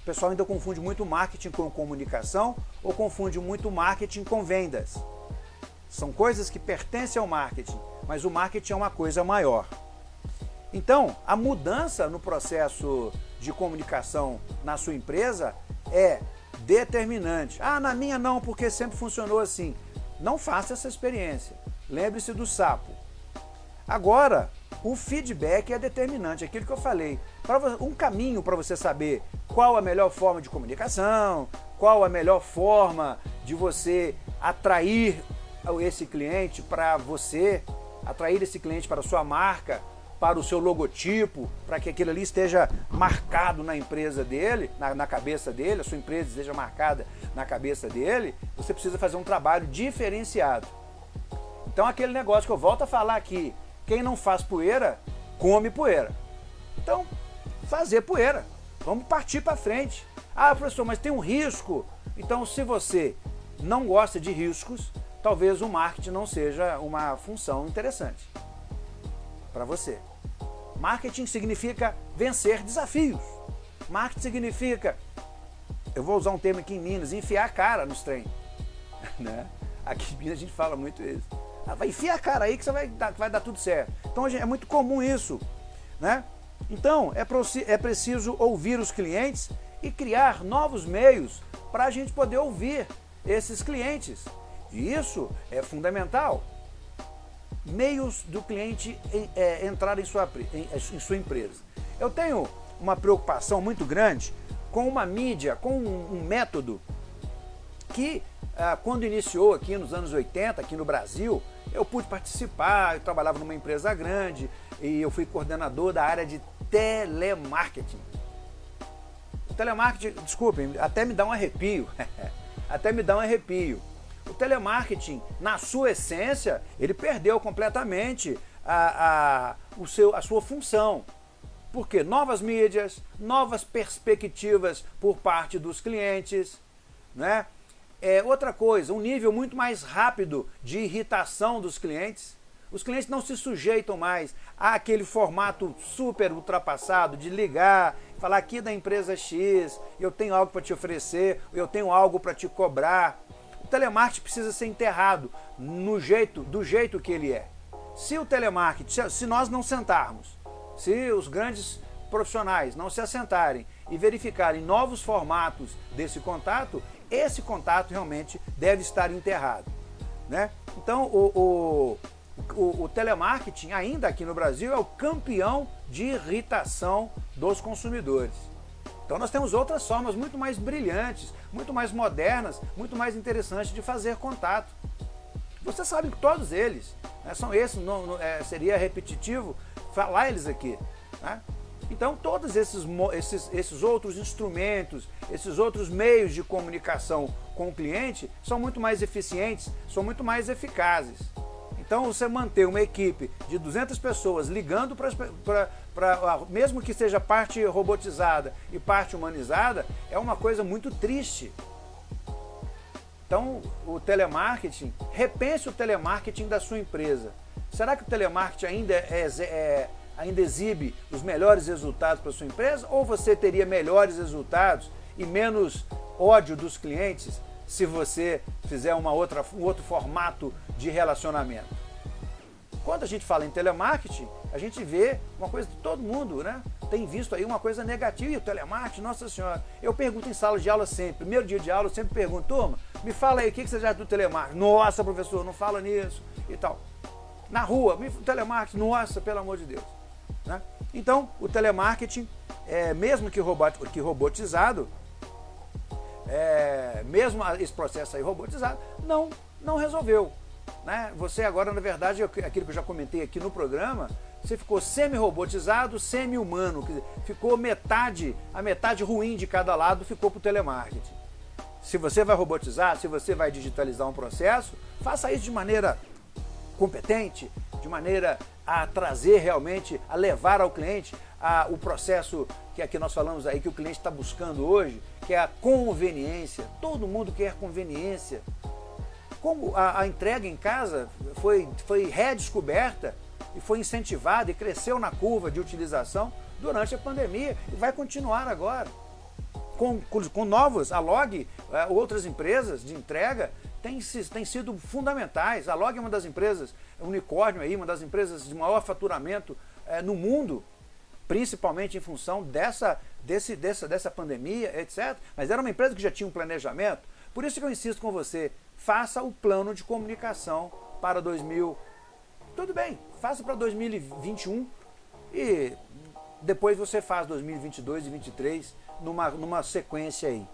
O pessoal ainda confunde muito marketing com comunicação ou confunde muito marketing com vendas. São coisas que pertencem ao marketing, mas o marketing é uma coisa maior. Então, a mudança no processo de comunicação na sua empresa é determinante. Ah, na minha não, porque sempre funcionou assim. Não faça essa experiência. Lembre-se do sapo. Agora, o feedback é determinante, aquilo que eu falei. Um caminho para você saber qual a melhor forma de comunicação, qual a melhor forma de você atrair esse cliente para você, atrair esse cliente para a sua marca, para o seu logotipo, para que aquilo ali esteja marcado na empresa dele, na, na, cabeça dele, a sua empresa esteja marcada na cabeça dele, você precisa fazer um trabalho diferenciado. Então aquele negócio que eu volto a falar aqui, quem não faz poeira, come poeira. Então, fazer poeira. Vamos partir para frente. Ah, professor, mas tem um risco. Então, se você não gosta de riscos, talvez o marketing não seja uma função interessante para você. Marketing significa vencer desafios. Marketing significa, eu vou usar um termo aqui em Minas, enfiar a cara nos trem. *laughs* Né? Aqui em Minas a gente fala muito isso. Ah, vai enfiar a cara aí que você vai dar, vai dar tudo certo. Então é muito comum isso. Né? Então é, é preciso ouvir os clientes e criar novos meios para a gente poder ouvir esses clientes. E isso é fundamental. Meios do cliente é, entrar em sua, em, em sua empresa. Eu tenho uma preocupação muito grande com uma mídia, com um, um método que ah, quando iniciou aqui nos anos 80, aqui no Brasil, eu pude participar, eu trabalhava numa empresa grande e eu fui coordenador da área de telemarketing. O telemarketing, desculpem, até me dá um arrepio, *laughs* até me dá um arrepio. O telemarketing, na sua essência, ele perdeu completamente a, a, o seu, a sua função. Porque novas mídias, novas perspectivas por parte dos clientes, né? É, outra coisa, um nível muito mais rápido de irritação dos clientes. Os clientes não se sujeitam mais àquele formato super ultrapassado de ligar, falar aqui da empresa X, eu tenho algo para te oferecer, eu tenho algo para te cobrar. O telemarketing precisa ser enterrado no jeito, do jeito que ele é. Se o telemarketing, se nós não sentarmos, se os grandes profissionais não se assentarem e verificarem novos formatos desse contato, esse contato realmente deve estar enterrado. Né? Então, o, o, o, o, telemarketing, ainda aqui no Brasil, é o campeão de irritação dos consumidores. Então nós temos outras formas muito mais brilhantes, muito mais modernas, muito mais interessantes de fazer contato. Você sabe que todos eles né, são esses, não, não, é, seria repetitivo falar eles aqui. Né? Então, todos esses, esses, esses outros instrumentos, esses outros meios de comunicação com o cliente são muito mais eficientes, são muito mais eficazes. Então, você manter uma equipe de 200 pessoas ligando para, mesmo que seja parte robotizada e parte humanizada, é uma coisa muito triste. Então, o telemarketing, repense o telemarketing da sua empresa. Será que o telemarketing ainda é, é ainda exibe os melhores resultados para sua empresa ou você teria melhores resultados e menos ódio dos clientes se você fizer uma outra, um outro formato de relacionamento? Quando a gente fala em telemarketing, a gente vê uma coisa que todo mundo né, tem visto aí, uma coisa negativa. E o telemarketing, nossa senhora, eu pergunto em sala de aula sempre, primeiro dia de aula eu sempre pergunto, turma, me fala aí, o que você já do telemarketing? Nossa, professor, não fala nisso e tal. Na rua, telemarketing, nossa, pelo amor de Deus. Né? Então, o telemarketing, é, mesmo que, robot, que robotizado, é, mesmo esse processo aí robotizado, não, não resolveu. Né? Você agora, na verdade, aquilo que eu já comentei aqui no programa, você ficou semi-robotizado, semi-humano, ficou metade, a metade ruim de cada lado ficou para o telemarketing. Se você vai robotizar, se você vai digitalizar um processo, faça isso de maneira competente, de maneira a trazer realmente, a levar ao cliente a, o processo que aqui nós falamos aí, que o cliente está buscando hoje, que é a conveniência. Todo mundo quer conveniência. Como a, a entrega em casa foi, foi redescoberta e foi incentivada e cresceu na curva de utilização durante a pandemia e vai continuar agora. Com, com, novos, a Log, eh, outras empresas de entrega têm, têm sido fundamentais. A Log é uma das empresas, unicórnio aí, uma das empresas de maior faturamento é, no mundo, principalmente em função dessa, desse, dessa, dessa pandemia, etc. Mas era uma empresa que já tinha um planejamento. Por isso que eu insisto com você, faça o plano de comunicação para 2000. Tudo bem, faça para 2021 e depois você faz 2022 e 2023 numa, numa sequência aí.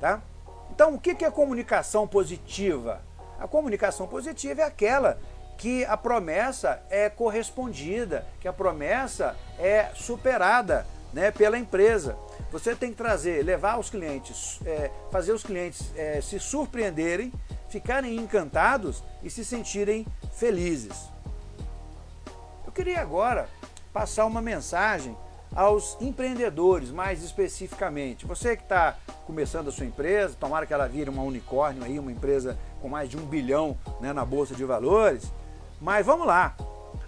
Tá? Então, o que é comunicação positiva? A comunicação positiva é aquela que a promessa é correspondida, que a promessa é superada né, pela empresa. Você tem que trazer, levar os clientes, é, fazer os clientes é, se surpreenderem, ficarem encantados e se sentirem felizes. Eu queria agora passar uma mensagem aos empreendedores, mais especificamente. Você que está começando a sua empresa, tomara que ela vire uma unicórnio aí, uma empresa com mais de um bilhão né, na Bolsa de Valores, mas vamos lá,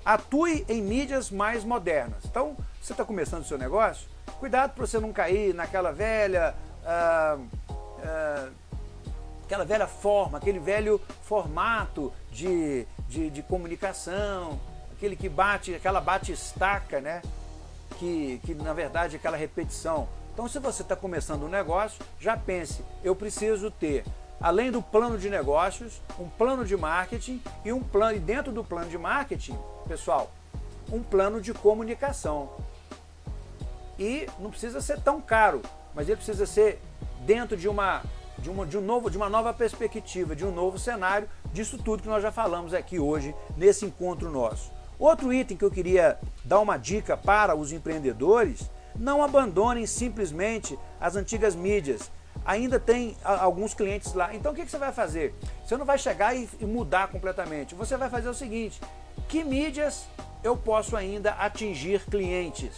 atue em mídias mais modernas. Então, você está começando o seu negócio, cuidado para você não cair naquela velha... Ah, ah, aquela velha forma, aquele velho formato de, de, de comunicação, aquele que bate, aquela bate-estaca, né? Que, que na verdade é aquela repetição. Então se você está começando um negócio, já pense, eu preciso ter, além do plano de negócios, um plano de marketing e um plano, e dentro do plano de marketing, pessoal, um plano de comunicação. E não precisa ser tão caro, mas ele precisa ser dentro de uma, de uma, de um novo, de uma nova perspectiva, de um novo cenário, disso tudo que nós já falamos aqui hoje, nesse encontro nosso. Outro item que eu queria dar uma dica para os empreendedores, não abandonem simplesmente as antigas mídias. Ainda tem alguns clientes lá. Então o que você vai fazer? Você não vai chegar e mudar completamente. Você vai fazer o seguinte, que mídias eu posso ainda atingir clientes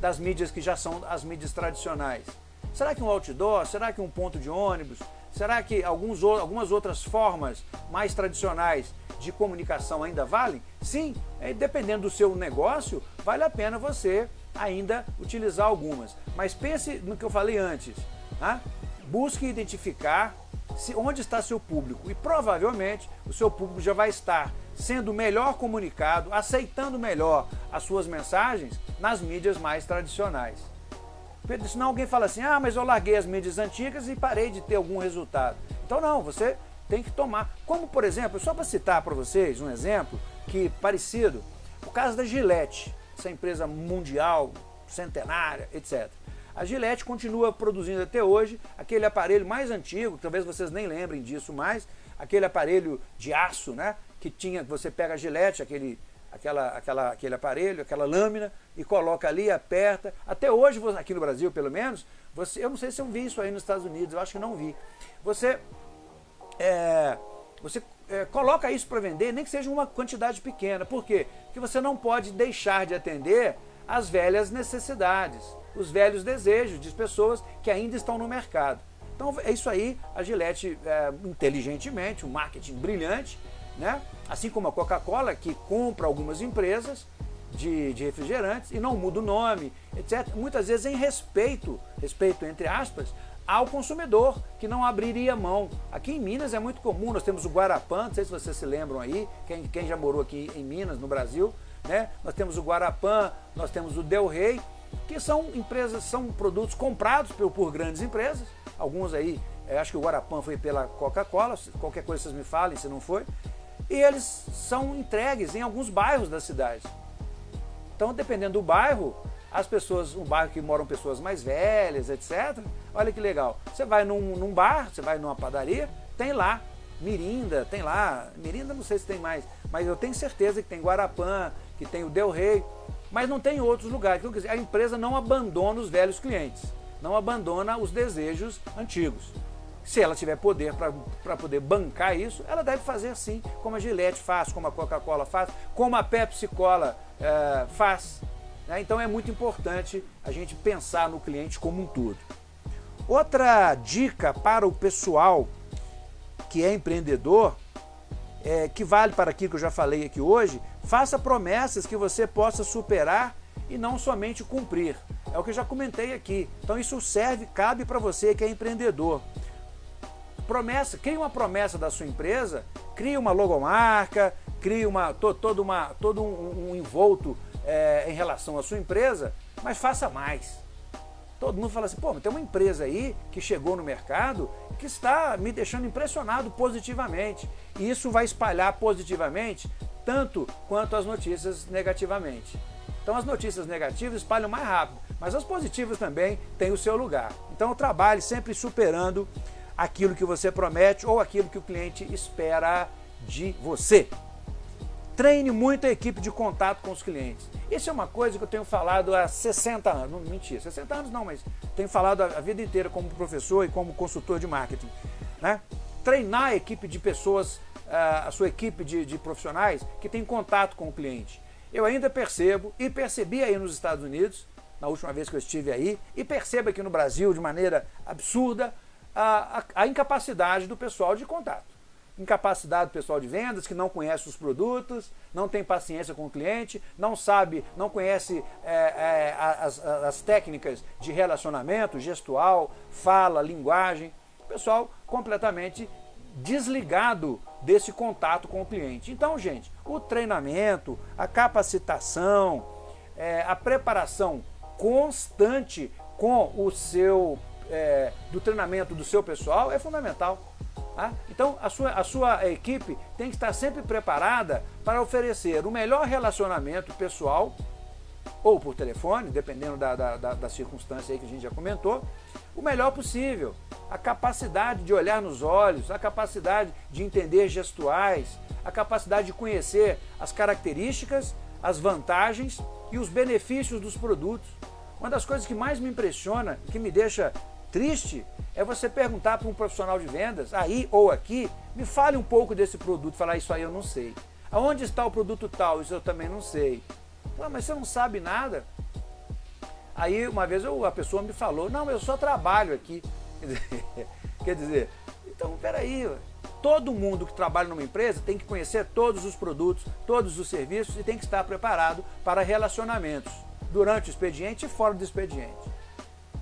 das mídias que já são as mídias tradicionais? Será que um outdoor? Será que um ponto de ônibus? Será que alguns, algumas outras formas mais tradicionais de comunicação ainda valem? Sim, é, dependendo do seu negócio, vale a pena você ainda utilizar algumas. Mas pense no que eu falei antes. Tá? Busque identificar se, onde está seu público e provavelmente o seu público já vai estar sendo melhor comunicado, aceitando melhor as suas mensagens nas mídias mais tradicionais. Senão alguém fala assim, ah, mas eu larguei as mídias antigas e parei de ter algum resultado. Então não, você tem que tomar. Como por exemplo, só para citar para vocês um exemplo que parecido, o caso da Gillette, essa empresa mundial, centenária, etc. A Gillette continua produzindo até hoje aquele aparelho mais antigo, talvez vocês nem lembrem disso mais, aquele aparelho de aço, né? Que tinha, você pega a Gillette, aquele, aquela, aquela, aquele aparelho, aquela lâmina, e coloca ali, aperta. Até hoje, aqui no Brasil pelo menos, você, eu não sei se eu vi isso aí nos Estados Unidos, eu acho que não vi. Você, é, você é, coloca isso para vender, nem que seja uma quantidade pequena. Por quê? Porque você não pode deixar de atender as velhas necessidades, os velhos desejos de pessoas que ainda estão no mercado. Então é isso aí, a Gillette é, inteligentemente, um marketing brilhante, né? assim como a Coca-Cola que compra algumas empresas de, de, refrigerantes e não muda o nome, etc. Muitas vezes em respeito, respeito entre aspas, ao consumidor, que não abriria mão. Aqui em Minas é muito comum, nós temos o Guarapã, não sei se vocês se lembram aí, quem, quem já morou aqui em Minas, no Brasil, né? Nós temos o Guarapã, nós temos o Del Rey, que são empresas, são produtos comprados por, por grandes empresas. Alguns aí, é, acho que o Guarapã foi pela Coca-Cola, qualquer coisa vocês me falem se não foi. E eles são entregues em alguns bairros da cidade. Então, dependendo do bairro, as pessoas, um bairro que moram pessoas mais velhas, etc. Olha que legal. Você vai num, num bar, você vai numa padaria, tem lá Mirinda, tem lá, Mirinda não sei se tem mais, mas eu tenho certeza que tem Guarapã, que tem o Del Rey, mas não tem outros lugares. Então, a empresa não abandona os velhos clientes, não abandona os desejos antigos. Se ela tiver poder para poder bancar isso, ela deve fazer assim, como a Gillette faz, como a Coca-Cola faz, como a Pepsi Cola é, faz. Né? Então é muito importante a gente pensar no cliente como um todo. Outra dica para o pessoal que é empreendedor, é, que vale para aquilo que eu já falei aqui hoje, faça promessas que você possa superar e não somente cumprir. É o que eu já comentei aqui. Então isso serve, cabe para você que é empreendedor. Promessa, crie uma promessa da sua empresa, crie uma logomarca, crie uma, to, todo, uma, todo um, um envolto é, em relação à sua empresa, mas faça mais. Todo mundo fala assim, pô, mas tem uma empresa aí que chegou no mercado que está me deixando impressionado positivamente. E isso vai espalhar positivamente tanto quanto as notícias negativamente. Então as notícias negativas espalham mais rápido, mas as positivas também têm o seu lugar. Então trabalhe sempre superando aquilo que você promete ou aquilo que o cliente espera de você. Treine muito a equipe de contato com os clientes. Isso é uma coisa que eu tenho falado há 60 anos, não, mentira, 60 anos não, mas tenho falado a vida inteira como professor e como consultor de marketing. Né? Treinar a equipe de pessoas, a sua equipe de, de profissionais que tem contato com o cliente. Eu ainda percebo, e percebi aí nos Estados Unidos, na última vez que eu estive aí, e percebo aqui no Brasil de maneira absurda, a, a, a incapacidade do pessoal de contato incapacidade do pessoal de vendas, que não conhece os produtos, não tem paciência com o cliente, não sabe, não conhece é, é, as, as técnicas de relacionamento, gestual, fala, linguagem. Pessoal completamente desligado desse contato com o cliente. Então, gente, o treinamento, a capacitação, é, a preparação constante com o seu, é, do treinamento do seu pessoal é fundamental. Tá? Então a sua, a sua equipe tem que estar sempre preparada para oferecer o melhor relacionamento pessoal ou por telefone, dependendo da, da, da, da circunstância que a gente já comentou, o melhor possível. A capacidade de olhar nos olhos, a capacidade de entender gestuais, a capacidade de conhecer as características, as vantagens e os benefícios dos produtos. Uma das coisas que mais me impressiona, que me deixa triste, é você perguntar para um profissional de vendas, aí ou aqui, me fale um pouco desse produto, falar isso aí eu não sei. Aonde está o produto tal? Isso eu também não sei. Ah, mas você não sabe nada? Aí uma vez eu, a pessoa me falou, não, eu só trabalho aqui. *laughs* Quer dizer, Então, peraí, todo mundo que trabalha numa empresa tem que conhecer todos os produtos, todos os serviços e tem que estar preparado para relacionamentos durante o expediente e fora do expediente.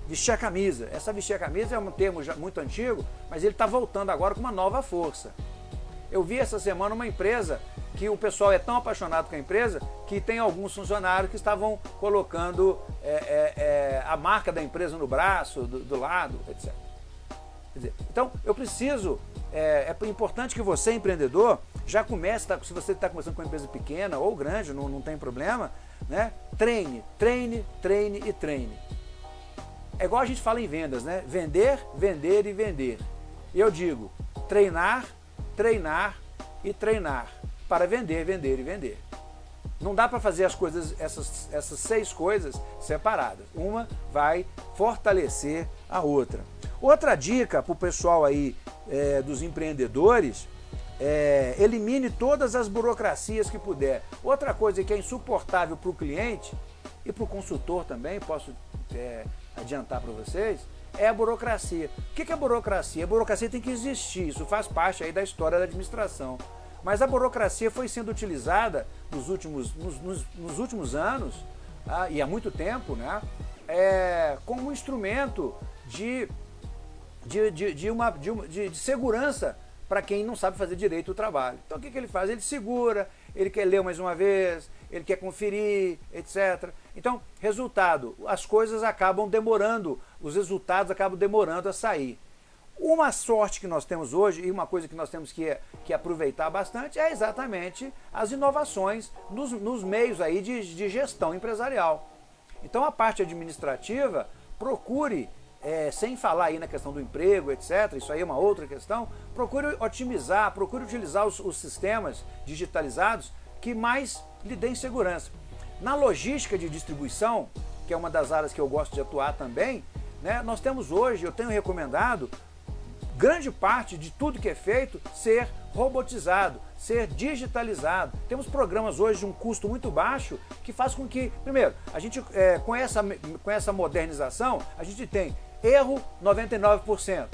Vestir a camisa. Essa vestir a camisa é um termo muito antigo, mas ele está voltando agora com uma nova força. Eu vi essa semana uma empresa que o pessoal é tão apaixonado com a empresa que tem alguns funcionários que estavam colocando é, é, é, a marca da empresa no braço, do, do lado, etc. Dizer, então, eu preciso, é, é, importante que você, empreendedor, já comece, tá, se você está começando com uma empresa pequena ou grande, não, não tem problema, né? treine, treine, treine e treine. É igual a gente fala em vendas, né? Vender, vender e vender. Eu digo, treinar, treinar e treinar para vender, vender e vender. Não dá para fazer as coisas, essas, essas seis coisas separadas. Uma vai fortalecer a outra. Outra dica para o pessoal aí é, dos empreendedores, é, elimine todas as burocracias que puder. Outra coisa que é insuportável para o cliente e para o consultor também, posso é, adiantar para vocês, é a burocracia. O que é burocracia? A burocracia tem que existir, isso faz parte aí da história da administração. Mas a burocracia foi sendo utilizada nos últimos, nos, nos, nos últimos anos, ah, e há muito tempo, né, é, como um instrumento de, de, de, de uma, de, uma, de, de segurança para quem não sabe fazer direito o trabalho. Então o que, que ele faz? Ele segura, ele quer ler mais uma vez, ele quer conferir, etc. Então, resultado, as coisas acabam demorando, os resultados acabam demorando a sair. Uma sorte que nós temos hoje, e uma coisa que nós temos que, que aproveitar bastante, é exatamente as inovações nos, nos meios aí de, de gestão empresarial. Então a parte administrativa, procure é, sem falar aí na questão do emprego, etc., isso aí é uma outra questão, procure otimizar, procure utilizar os, os sistemas digitalizados que mais lhe deem segurança. Na logística de distribuição, que é uma das áreas que eu gosto de atuar também, né, nós temos hoje, eu tenho recomendado, grande parte de tudo que é feito ser robotizado, ser digitalizado. Temos programas hoje de um custo muito baixo que faz com que, primeiro, a gente é, com, essa, com essa modernização, a gente tem Erro, 99%.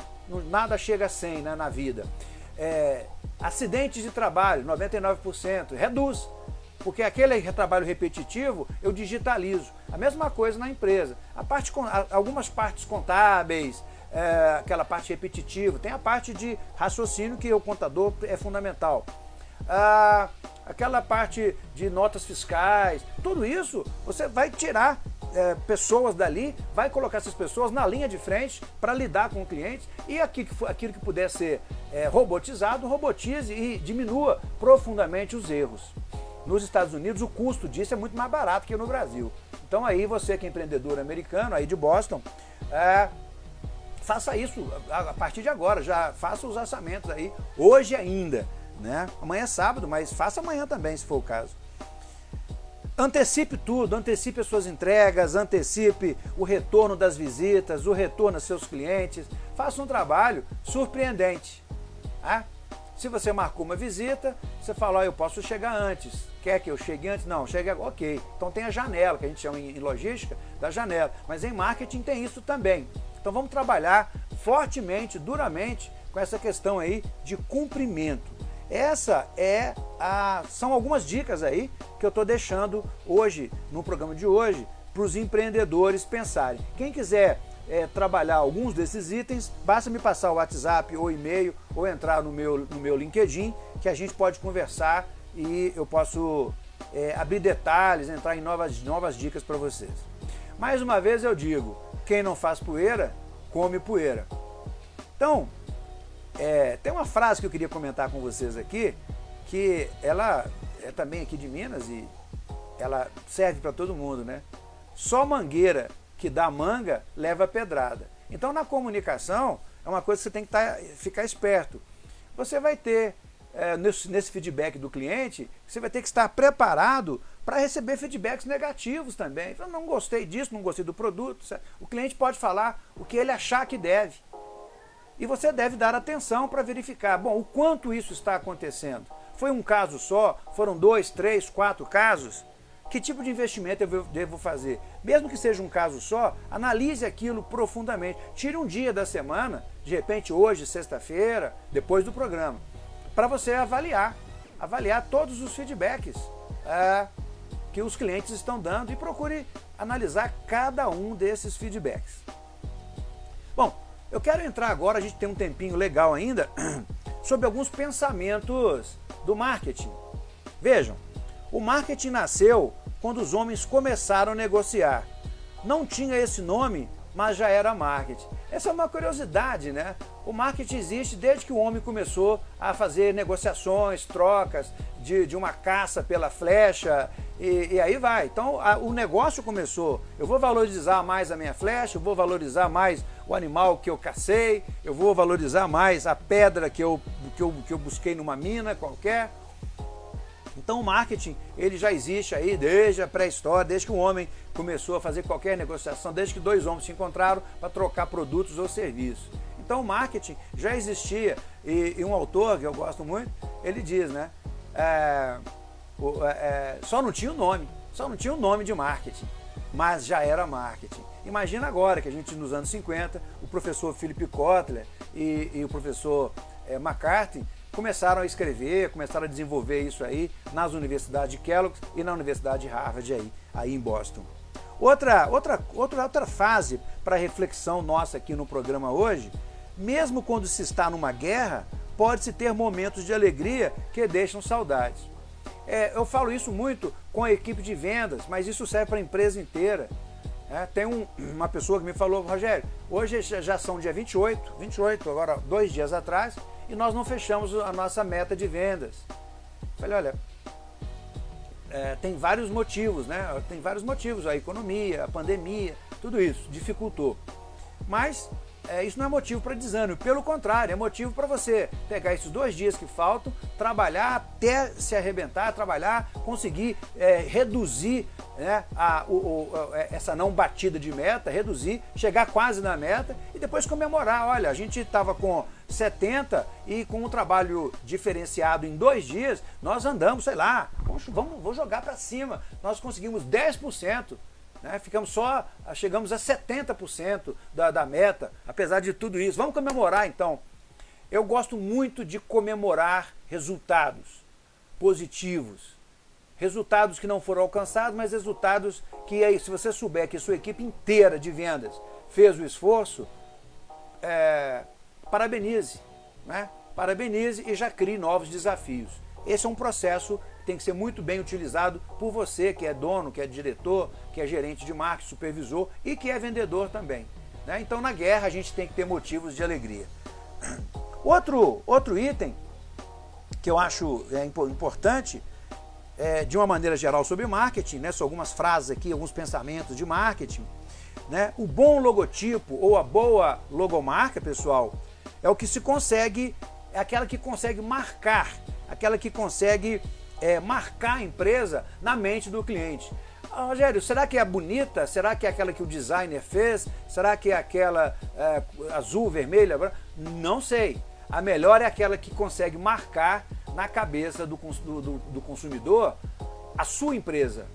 Nada chega a 100 né, na vida. É, acidentes de trabalho, 99%. Reduz. Porque aquele trabalho repetitivo, eu digitalizo. A mesma coisa na empresa. A parte, algumas partes contábeis, é, aquela parte repetitiva, tem a parte de raciocínio que o contador é fundamental. Ah, aquela parte de notas fiscais, tudo isso você vai tirar é, pessoas dali, vai colocar essas pessoas na linha de frente para lidar com o cliente e aquilo que, aquilo que puder ser é, robotizado, robotize e diminua profundamente os erros. Nos Estados Unidos o custo disso é muito mais barato que no Brasil. Então aí você que é empreendedor americano, aí de Boston, é, faça isso a partir de agora, já faça os orçamentos aí, hoje ainda. Né? Amanhã é sábado, mas faça amanhã também, se for o caso. Antecipe tudo, antecipe as suas entregas, antecipe o retorno das visitas, o retorno aos seus clientes. Faça um trabalho surpreendente. Tá? Se você marcou uma visita, você fala, oh, eu posso chegar antes. Quer que eu chegue antes? Não, chegue agora. Ok. Então tem a janela, que a gente chama em logística da janela. Mas em marketing tem isso também. Então vamos trabalhar fortemente, duramente, com essa questão aí de cumprimento. Essa é a, são algumas dicas aí que eu estou deixando hoje, no programa de hoje, para os empreendedores pensarem. Quem quiser é, trabalhar alguns desses itens, basta me passar o WhatsApp ou e-mail ou entrar no meu, no meu LinkedIn, que a gente pode conversar e eu posso é, abrir detalhes, entrar em novas, novas dicas para vocês. Mais uma vez eu digo, quem não faz poeira, come poeira. Então, é, tem uma frase que eu queria comentar com vocês aqui, que ela é também aqui de Minas e ela serve para todo mundo, né? Só mangueira que dá manga leva pedrada. Então na comunicação é uma coisa que você tem que tá, ficar esperto. Você vai ter, é, nesse, nesse feedback do cliente, você vai ter que estar preparado para receber feedbacks negativos também. Eu não gostei disso, não gostei do produto. Certo? O cliente pode falar o que ele achar que deve. E você deve dar atenção para verificar, bom, o quanto isso está acontecendo. Foi um caso só? Foram dois, três, quatro casos? Que tipo de investimento eu devo fazer? Mesmo que seja um caso só, analise aquilo profundamente. Tire um dia da semana, de repente hoje, sexta-feira, depois do programa, para você avaliar, avaliar todos os feedbacks é, que os clientes estão dando e procure analisar cada um desses feedbacks. Bom, eu quero entrar agora, a gente tem um tempinho legal ainda, *clears throat* sobre alguns pensamentos do marketing. Vejam, o marketing nasceu quando os homens começaram a negociar. Não tinha esse nome, mas já era marketing. Essa é uma curiosidade, né? O marketing existe desde que o homem começou a fazer negociações, trocas, de, de uma caça pela flecha, e, e aí vai. Então a, o negócio começou. Eu vou valorizar mais a minha flecha, eu vou valorizar mais o animal que eu cacei, eu vou valorizar mais a pedra que eu, que eu, que eu busquei numa mina qualquer. Então o marketing ele já existe aí desde a pré-história, desde que o homem começou a fazer qualquer negociação, desde que dois homens se encontraram para trocar produtos ou serviços. Então o marketing já existia e, e, um autor que eu gosto muito, ele diz, né? É, é, é, só não tinha o nome, só não tinha o nome de marketing, mas já era marketing. Imagina agora que a gente nos anos 50, o professor Philip Kotler e, e o professor é, McCarthy começaram a escrever, começaram a desenvolver isso aí nas universidades de Kellogg e na Universidade de Harvard aí, aí em Boston. Outra, outra, outra, outra fase para reflexão nossa aqui no programa hoje, mesmo quando se está numa guerra, pode-se ter momentos de alegria que deixam saudades. É, eu falo isso muito com a equipe de vendas, mas isso serve para a empresa inteira. É, tem um, uma pessoa que me falou, Rogério, hoje já são dia 28, 28, agora dois dias atrás, e nós não fechamos a nossa meta de vendas. Falei, olha, é, tem vários motivos, né? Tem vários motivos, a economia, a pandemia, tudo isso dificultou. Mas é, isso não é motivo para desânimo, pelo contrário, é motivo para você pegar esses dois dias que faltam, trabalhar até se arrebentar, trabalhar, conseguir é, reduzir né, a, o, o, é, essa não batida de meta, reduzir, chegar quase na meta e depois comemorar. Olha, a gente estava com 70 e com um trabalho diferenciado em dois dias, nós andamos, sei lá, vamos, vamos, vamos jogar para cima, nós conseguimos 10%. Né? Ficamos só, chegamos a 70% da, da meta, apesar de tudo isso. Vamos comemorar então. Eu gosto muito de comemorar resultados positivos. Resultados que não foram alcançados, mas resultados que aí, se você souber que sua equipe inteira de vendas fez o esforço, é, parabenize, né? parabenize e já crie novos desafios. Esse é um processo tem que ser muito bem utilizado por você que é dono, que é diretor, que é gerente de marketing, supervisor e que é vendedor também. Né? Então na guerra a gente tem que ter motivos de alegria. *clears throat* Outro, outro item que eu acho é, importante, é, de uma maneira geral sobre marketing, né? são algumas frases aqui, alguns pensamentos de marketing. Né? O bom logotipo ou a boa logomarca, pessoal, é o que se consegue, é aquela que consegue marcar, aquela que consegue é, marcar a empresa na mente do cliente. Ah, Rogério, será que é bonita? Será que é aquela que o designer fez? Será que é aquela é, azul, vermelha? Não sei. A melhor é aquela que consegue marcar na cabeça do, do, do consumidor a sua empresa.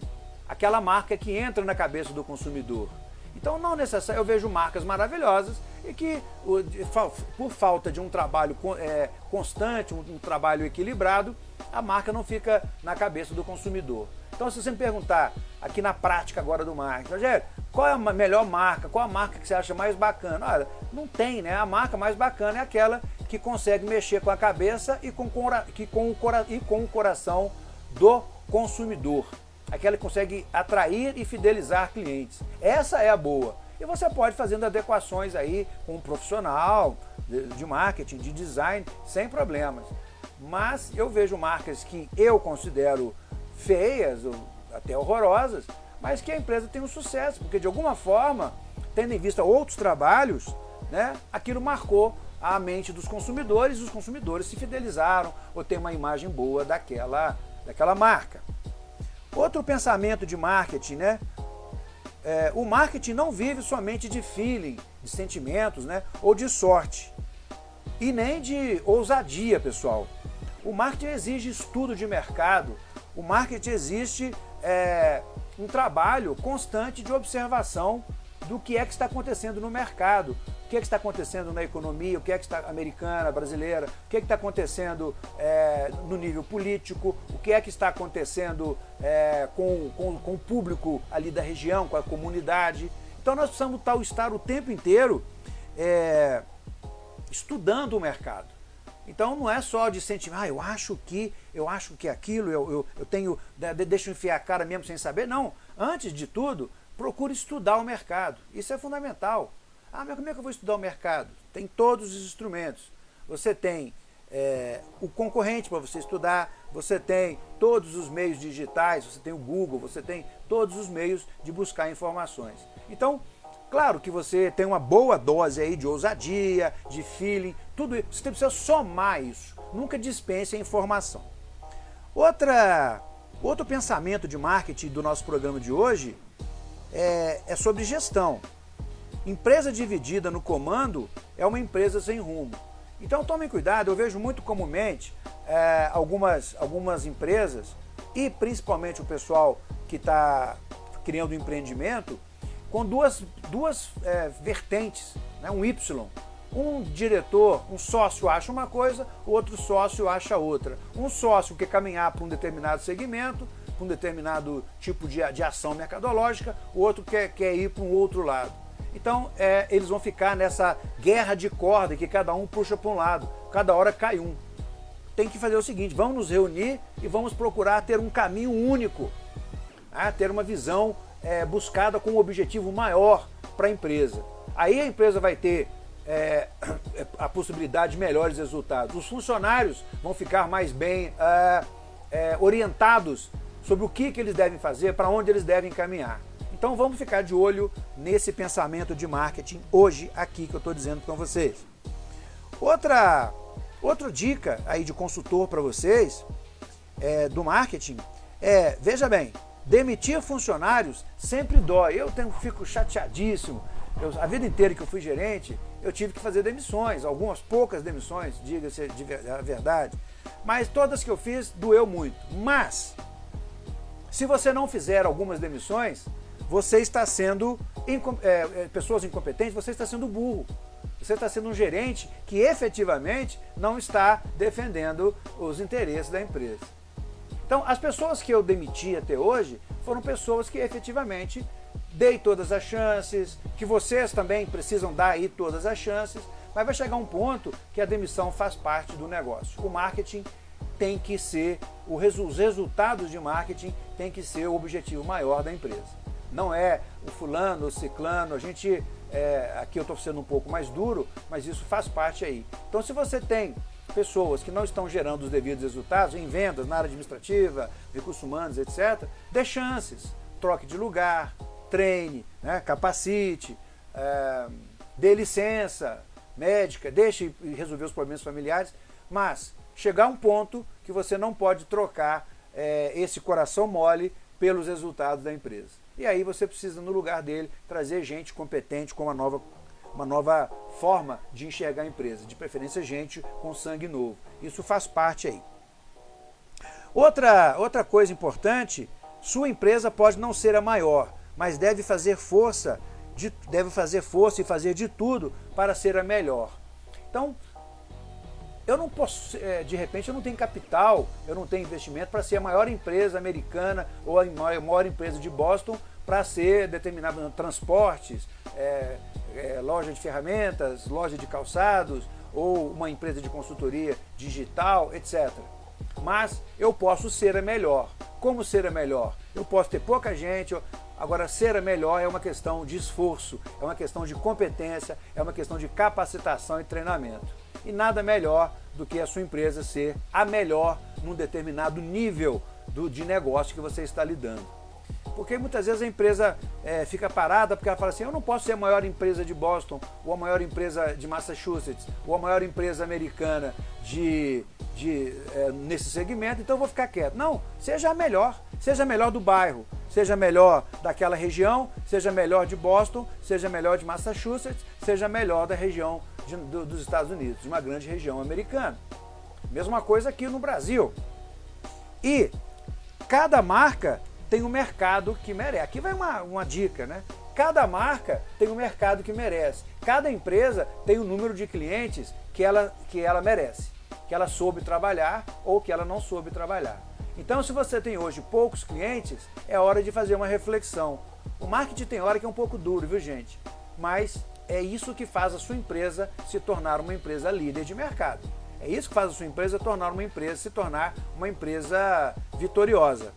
Aquela marca que entra na cabeça do consumidor. Então não necessariamente, eu vejo marcas maravilhosas e que por falta de um trabalho é, constante, um, trabalho equilibrado, a marca não fica na cabeça do consumidor. Então se você me perguntar aqui na prática agora do marketing, Rogério, qual é a melhor marca, qual a marca que você acha mais bacana? Olha, não tem, né? A marca mais bacana é aquela que consegue mexer com a cabeça e com, que com, o, e com o coração do consumidor. Aquela que consegue atrair e fidelizar clientes. Essa é a boa. E você pode fazendo adequações aí com um profissional de marketing, de design, sem problemas. Mas eu vejo marcas que eu considero feias, ou até horrorosas, mas que a empresa tem um sucesso, porque de alguma forma, tendo em vista outros trabalhos, né, aquilo marcou a mente dos consumidores os consumidores se fidelizaram ou têm uma imagem boa daquela, daquela marca. Outro pensamento de marketing, né? É, o marketing não vive somente de feeling, de sentimentos, né? Ou de sorte. E nem de ousadia, pessoal. O marketing exige estudo de mercado, o marketing existe é, um trabalho constante de observação do que é que está acontecendo no mercado, que, é que está acontecendo na economia, o que é que está americana, brasileira, o que é que está acontecendo é, no nível político, o que é que está acontecendo é, com, com, com, o público ali da região, com a comunidade. Então nós precisamos estar o tempo inteiro é, estudando o mercado. Então não é só de incentivar, ah, eu acho que, eu acho que aquilo, eu, eu, eu tenho, deixa eu enfiar a cara mesmo sem saber. Não, antes de tudo, procure estudar o mercado. Isso é fundamental. Ah, mas como é que eu vou estudar o mercado? Tem todos os instrumentos. Você tem é, o concorrente para você estudar, você tem todos os meios digitais, você tem o Google, você tem todos os meios de buscar informações. Então, Claro que você tem uma boa dose aí de ousadia, de feeling, tudo isso. Você precisa somar isso. Nunca dispense a informação. Outra, outro pensamento de marketing do nosso programa de hoje é, é sobre gestão. Empresa dividida no comando é uma empresa sem rumo. Então tomem cuidado, eu vejo muito comumente é, algumas, algumas empresas e principalmente o pessoal que está criando um empreendimento com duas, duas é, vertentes, né, um Y. Um diretor, um sócio acha uma coisa, o outro sócio acha outra. Um sócio quer caminhar para um determinado segmento, para um determinado tipo de, de ação mercadológica, o outro quer, quer ir para um outro lado. Então é, eles vão ficar nessa guerra de corda que cada um puxa para um lado, cada hora cai um. Tem que fazer o seguinte, vamos nos reunir e vamos procurar ter um caminho único, né, ter uma visão é, buscada com um objetivo maior para a empresa. Aí a empresa vai ter é, *coughs* a possibilidade de melhores resultados. Os funcionários vão ficar mais bem é, é, orientados sobre o que, que eles devem fazer, para onde eles devem caminhar. Então vamos ficar de olho nesse pensamento de marketing hoje aqui que eu estou dizendo com vocês. Outra, outra dica aí de consultor para vocês é, do marketing é, veja bem, Demitir funcionários sempre dói. Eu tenho, fico chateadíssimo. Eu, a vida inteira que eu fui gerente, eu tive que fazer demissões, algumas poucas demissões, diga-se a verdade. Mas todas que eu fiz, doeu muito. Mas, se você não fizer algumas demissões, você está sendo, é, é, pessoas incompetentes, você está sendo burro. Você está sendo um gerente que efetivamente não está defendendo os interesses da empresa. Então, as pessoas que eu demiti até hoje foram pessoas que efetivamente dei todas as chances, que vocês também precisam dar aí todas as chances, mas vai chegar um ponto que a demissão faz parte do negócio. O marketing tem que ser, os resultados de marketing tem que ser o objetivo maior da empresa. Não é o fulano, o ciclano, a gente, é, aqui eu estou sendo um pouco mais duro, mas isso faz parte aí. Então se você tem pessoas que não estão gerando os devidos resultados em vendas, na área administrativa, recursos humanos, etc., dê chances, troque de lugar, treine, né, capacite, é, dê licença médica, deixe resolver os problemas familiares, mas chegar a um ponto que você não pode trocar é, esse coração mole pelos resultados da empresa. E aí você precisa, no lugar dele, trazer gente competente com uma nova uma nova forma de enxergar a empresa, de preferência gente com sangue novo. Isso faz parte aí. Outra, outra coisa importante, sua empresa pode não ser a maior, mas deve fazer força, de, deve fazer força e fazer de tudo para ser a melhor. Então, eu não posso, é, de repente eu não tenho capital, eu não tenho investimento para ser a maior empresa americana ou a maior empresa de Boston para ser determinado transportes, é, é, loja de ferramentas, loja de calçados ou uma empresa de consultoria digital, etc. Mas eu posso ser a melhor. Como ser a melhor? Eu posso ter pouca gente, agora ser a melhor é uma questão de esforço, é uma questão de competência, é uma questão de capacitação e treinamento. E nada melhor do que a sua empresa ser a melhor num determinado nível do, de negócio que você está lidando. Porque muitas vezes a empresa é, fica parada porque ela fala assim, eu não posso ser a maior empresa de Boston, ou a maior empresa de Massachusetts, ou a maior empresa americana de, de, é, nesse segmento, então eu vou ficar quieto. Não, seja a melhor, seja a melhor do bairro, seja a melhor daquela região, seja a melhor de Boston, seja a melhor de Massachusetts, seja a melhor da região de, do, dos Estados Unidos, de uma grande região americana. Mesma coisa aqui no Brasil. E cada marca tem um mercado que merece. Aqui vai uma, uma dica, né? Cada marca tem um mercado que merece. Cada empresa tem o um número de clientes que ela, que ela merece, que ela soube trabalhar ou que ela não soube trabalhar. Então, se você tem hoje poucos clientes, é hora de fazer uma reflexão. O marketing tem hora que é um pouco duro, viu gente? Mas é isso que faz a sua empresa se tornar uma empresa líder de mercado. É isso que faz a sua empresa tornar uma empresa, se tornar uma empresa vitoriosa.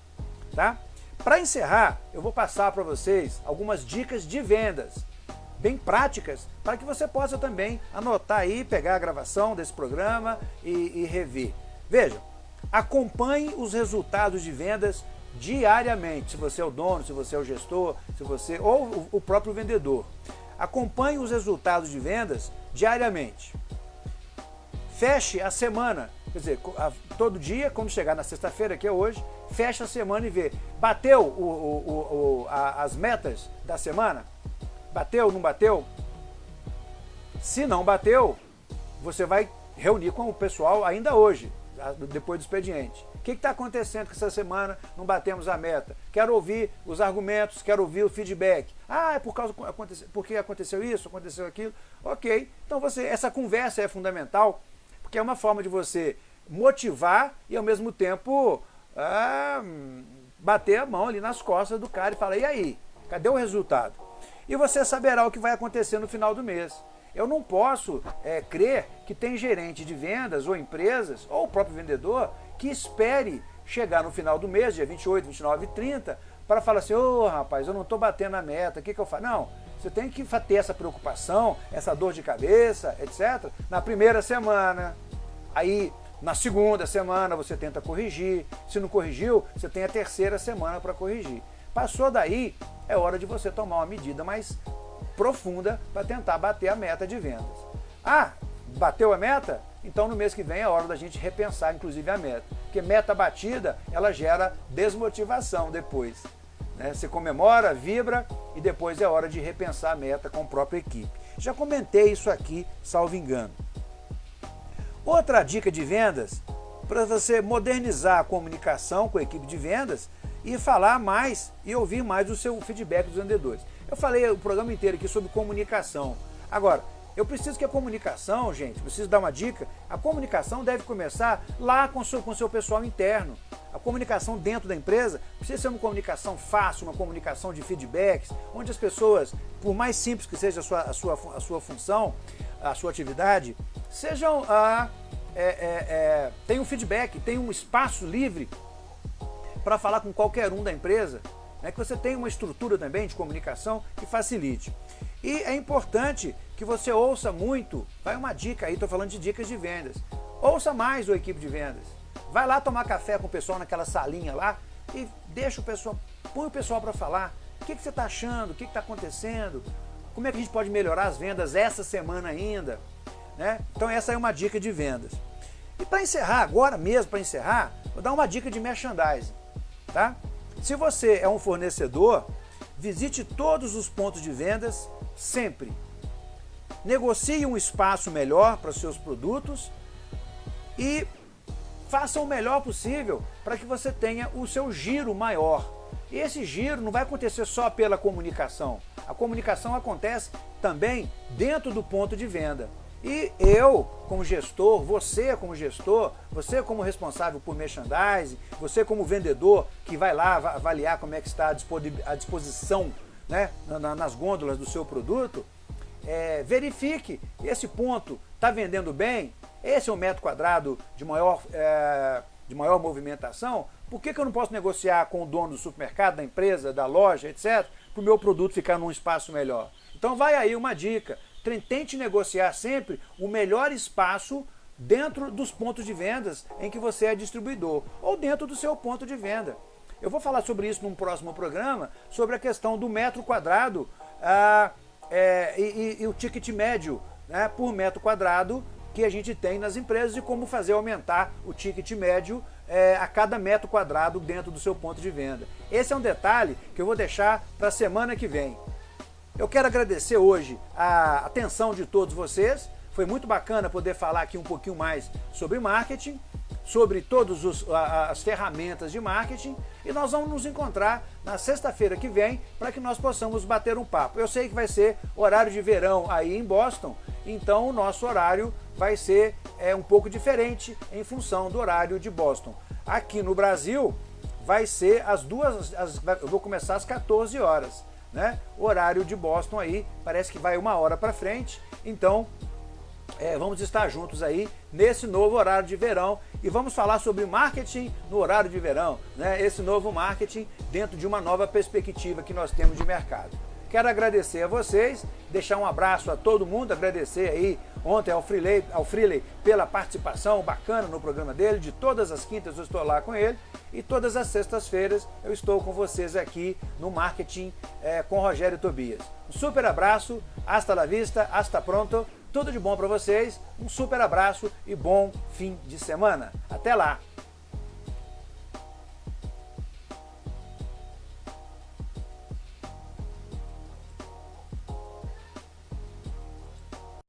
Tá? Para encerrar, eu vou passar para vocês algumas dicas de vendas, bem práticas, para que você possa também anotar aí, pegar a gravação desse programa e, e rever. Veja, acompanhe os resultados de vendas diariamente, se você é o dono, se você é o gestor, se você ou o próprio vendedor. Acompanhe os resultados de vendas diariamente. Feche a semana, quer dizer, todo dia, quando chegar na sexta-feira, que é hoje, fecha a semana e vê. Bateu o, o, o, a, as metas da semana? Bateu, não bateu? Se não bateu, você vai reunir com o pessoal ainda hoje, depois do expediente. O que está acontecendo que essa semana não batemos a meta? Quero ouvir os argumentos, quero ouvir o feedback. Ah, é por causa porque aconteceu isso, aconteceu aquilo. Ok, então você, essa conversa é fundamental, porque é uma forma de você motivar e ao mesmo tempo ah, bater a mão ali nas costas do cara e falar, e aí, cadê o resultado? E você saberá o que vai acontecer no final do mês. Eu não posso é, crer que tem gerente de vendas ou empresas, ou o próprio vendedor, que espere chegar no final do mês, dia 28, 29 e 30, para falar assim, ô oh, rapaz, eu não estou batendo a meta, o que, que eu faço? Não, você tem que ter essa preocupação, essa dor de cabeça, etc., na primeira semana. Aí na segunda semana você tenta corrigir, se não corrigiu, você tem a terceira semana para corrigir. Passou daí, é hora de você tomar uma medida mais profunda para tentar bater a meta de vendas. Ah, bateu a meta? Então no mês que vem é hora da gente repensar inclusive a meta. Porque meta batida, ela gera desmotivação depois. Né? Você comemora, vibra e depois é hora de repensar a meta com a própria equipe. Já comentei isso aqui, salvo engano. Outra dica de vendas, para você modernizar a comunicação com a equipe de vendas e falar mais e ouvir mais o seu feedback dos vendedores. Eu falei o programa inteiro aqui sobre comunicação. Agora, eu preciso que a comunicação, gente, preciso dar uma dica, a comunicação deve começar lá com o seu, com o seu pessoal interno. A comunicação dentro da empresa precisa ser uma comunicação fácil, uma comunicação de feedbacks, onde as pessoas, por mais simples que seja a sua, a sua, a sua função, a sua atividade, sejam ah, é, é, é, tem um feedback, tem um espaço livre para falar com qualquer um da empresa, né, que você tenha uma estrutura também de comunicação que facilite. E é importante que você ouça muito, vai uma dica aí, estou falando de dicas de vendas, ouça mais o equipe de vendas. Vai lá tomar café com o pessoal naquela salinha lá e deixa o pessoal, põe o pessoal para falar. O que, que você está achando? O que está acontecendo? Como é que a gente pode melhorar as vendas essa semana ainda? Né? Então essa é uma dica de vendas. E para encerrar, agora mesmo para encerrar, vou dar uma dica de merchandising. Tá? Se você é um fornecedor, visite todos os pontos de vendas sempre. Negocie um espaço melhor para os seus produtos e faça o melhor possível para que você tenha o seu giro maior. E esse giro não vai acontecer só pela comunicação. A comunicação acontece também dentro do ponto de venda. E eu, como gestor, você como gestor, você como responsável por merchandising, você como vendedor que vai lá avaliar como é que está a disposição né, nas gôndolas do seu produto, é, verifique esse ponto está vendendo bem, esse é o metro quadrado de maior, é, de maior movimentação, por que, que eu não posso negociar com o dono do supermercado, da empresa, da loja, etc., para o meu produto ficar num espaço melhor? Então vai aí uma dica, tente negociar sempre o melhor espaço dentro dos pontos de vendas em que você é distribuidor, ou dentro do seu ponto de venda. Eu vou falar sobre isso num próximo programa, sobre a questão do metro quadrado ah, é, e, e, e, o ticket médio né, por metro quadrado que a gente tem nas empresas e como fazer aumentar o ticket médio é, a cada metro quadrado dentro do seu ponto de venda. Esse é um detalhe que eu vou deixar para a semana que vem. Eu quero agradecer hoje a atenção de todos vocês. Foi muito bacana poder falar aqui um pouquinho mais sobre marketing. Sobre todas as ferramentas de marketing e nós vamos nos encontrar na sexta-feira que vem para que nós possamos bater um papo. Eu sei que vai ser horário de verão aí em Boston, então o nosso horário vai ser é, um pouco diferente em função do horário de Boston. Aqui no Brasil vai ser as duas, as, eu vou começar às 14 horas. Né? O horário de Boston aí parece que vai uma hora para frente, então é, vamos estar juntos aí nesse novo horário de verão e vamos falar sobre marketing no horário de verão, né? esse novo marketing dentro de uma nova perspectiva que nós temos de mercado. Quero agradecer a vocês, deixar um abraço a todo mundo, agradecer aí ontem ao Freeley, ao Freeley pela participação bacana no programa dele, de todas as quintas eu estou lá com ele e todas as sextas-feiras eu estou com vocês aqui no Marketing é, com Rogério Tobias. Um super abraço, hasta la vista, hasta pronto, tudo de bom para vocês, um super abraço e bom fim de semana. Até lá!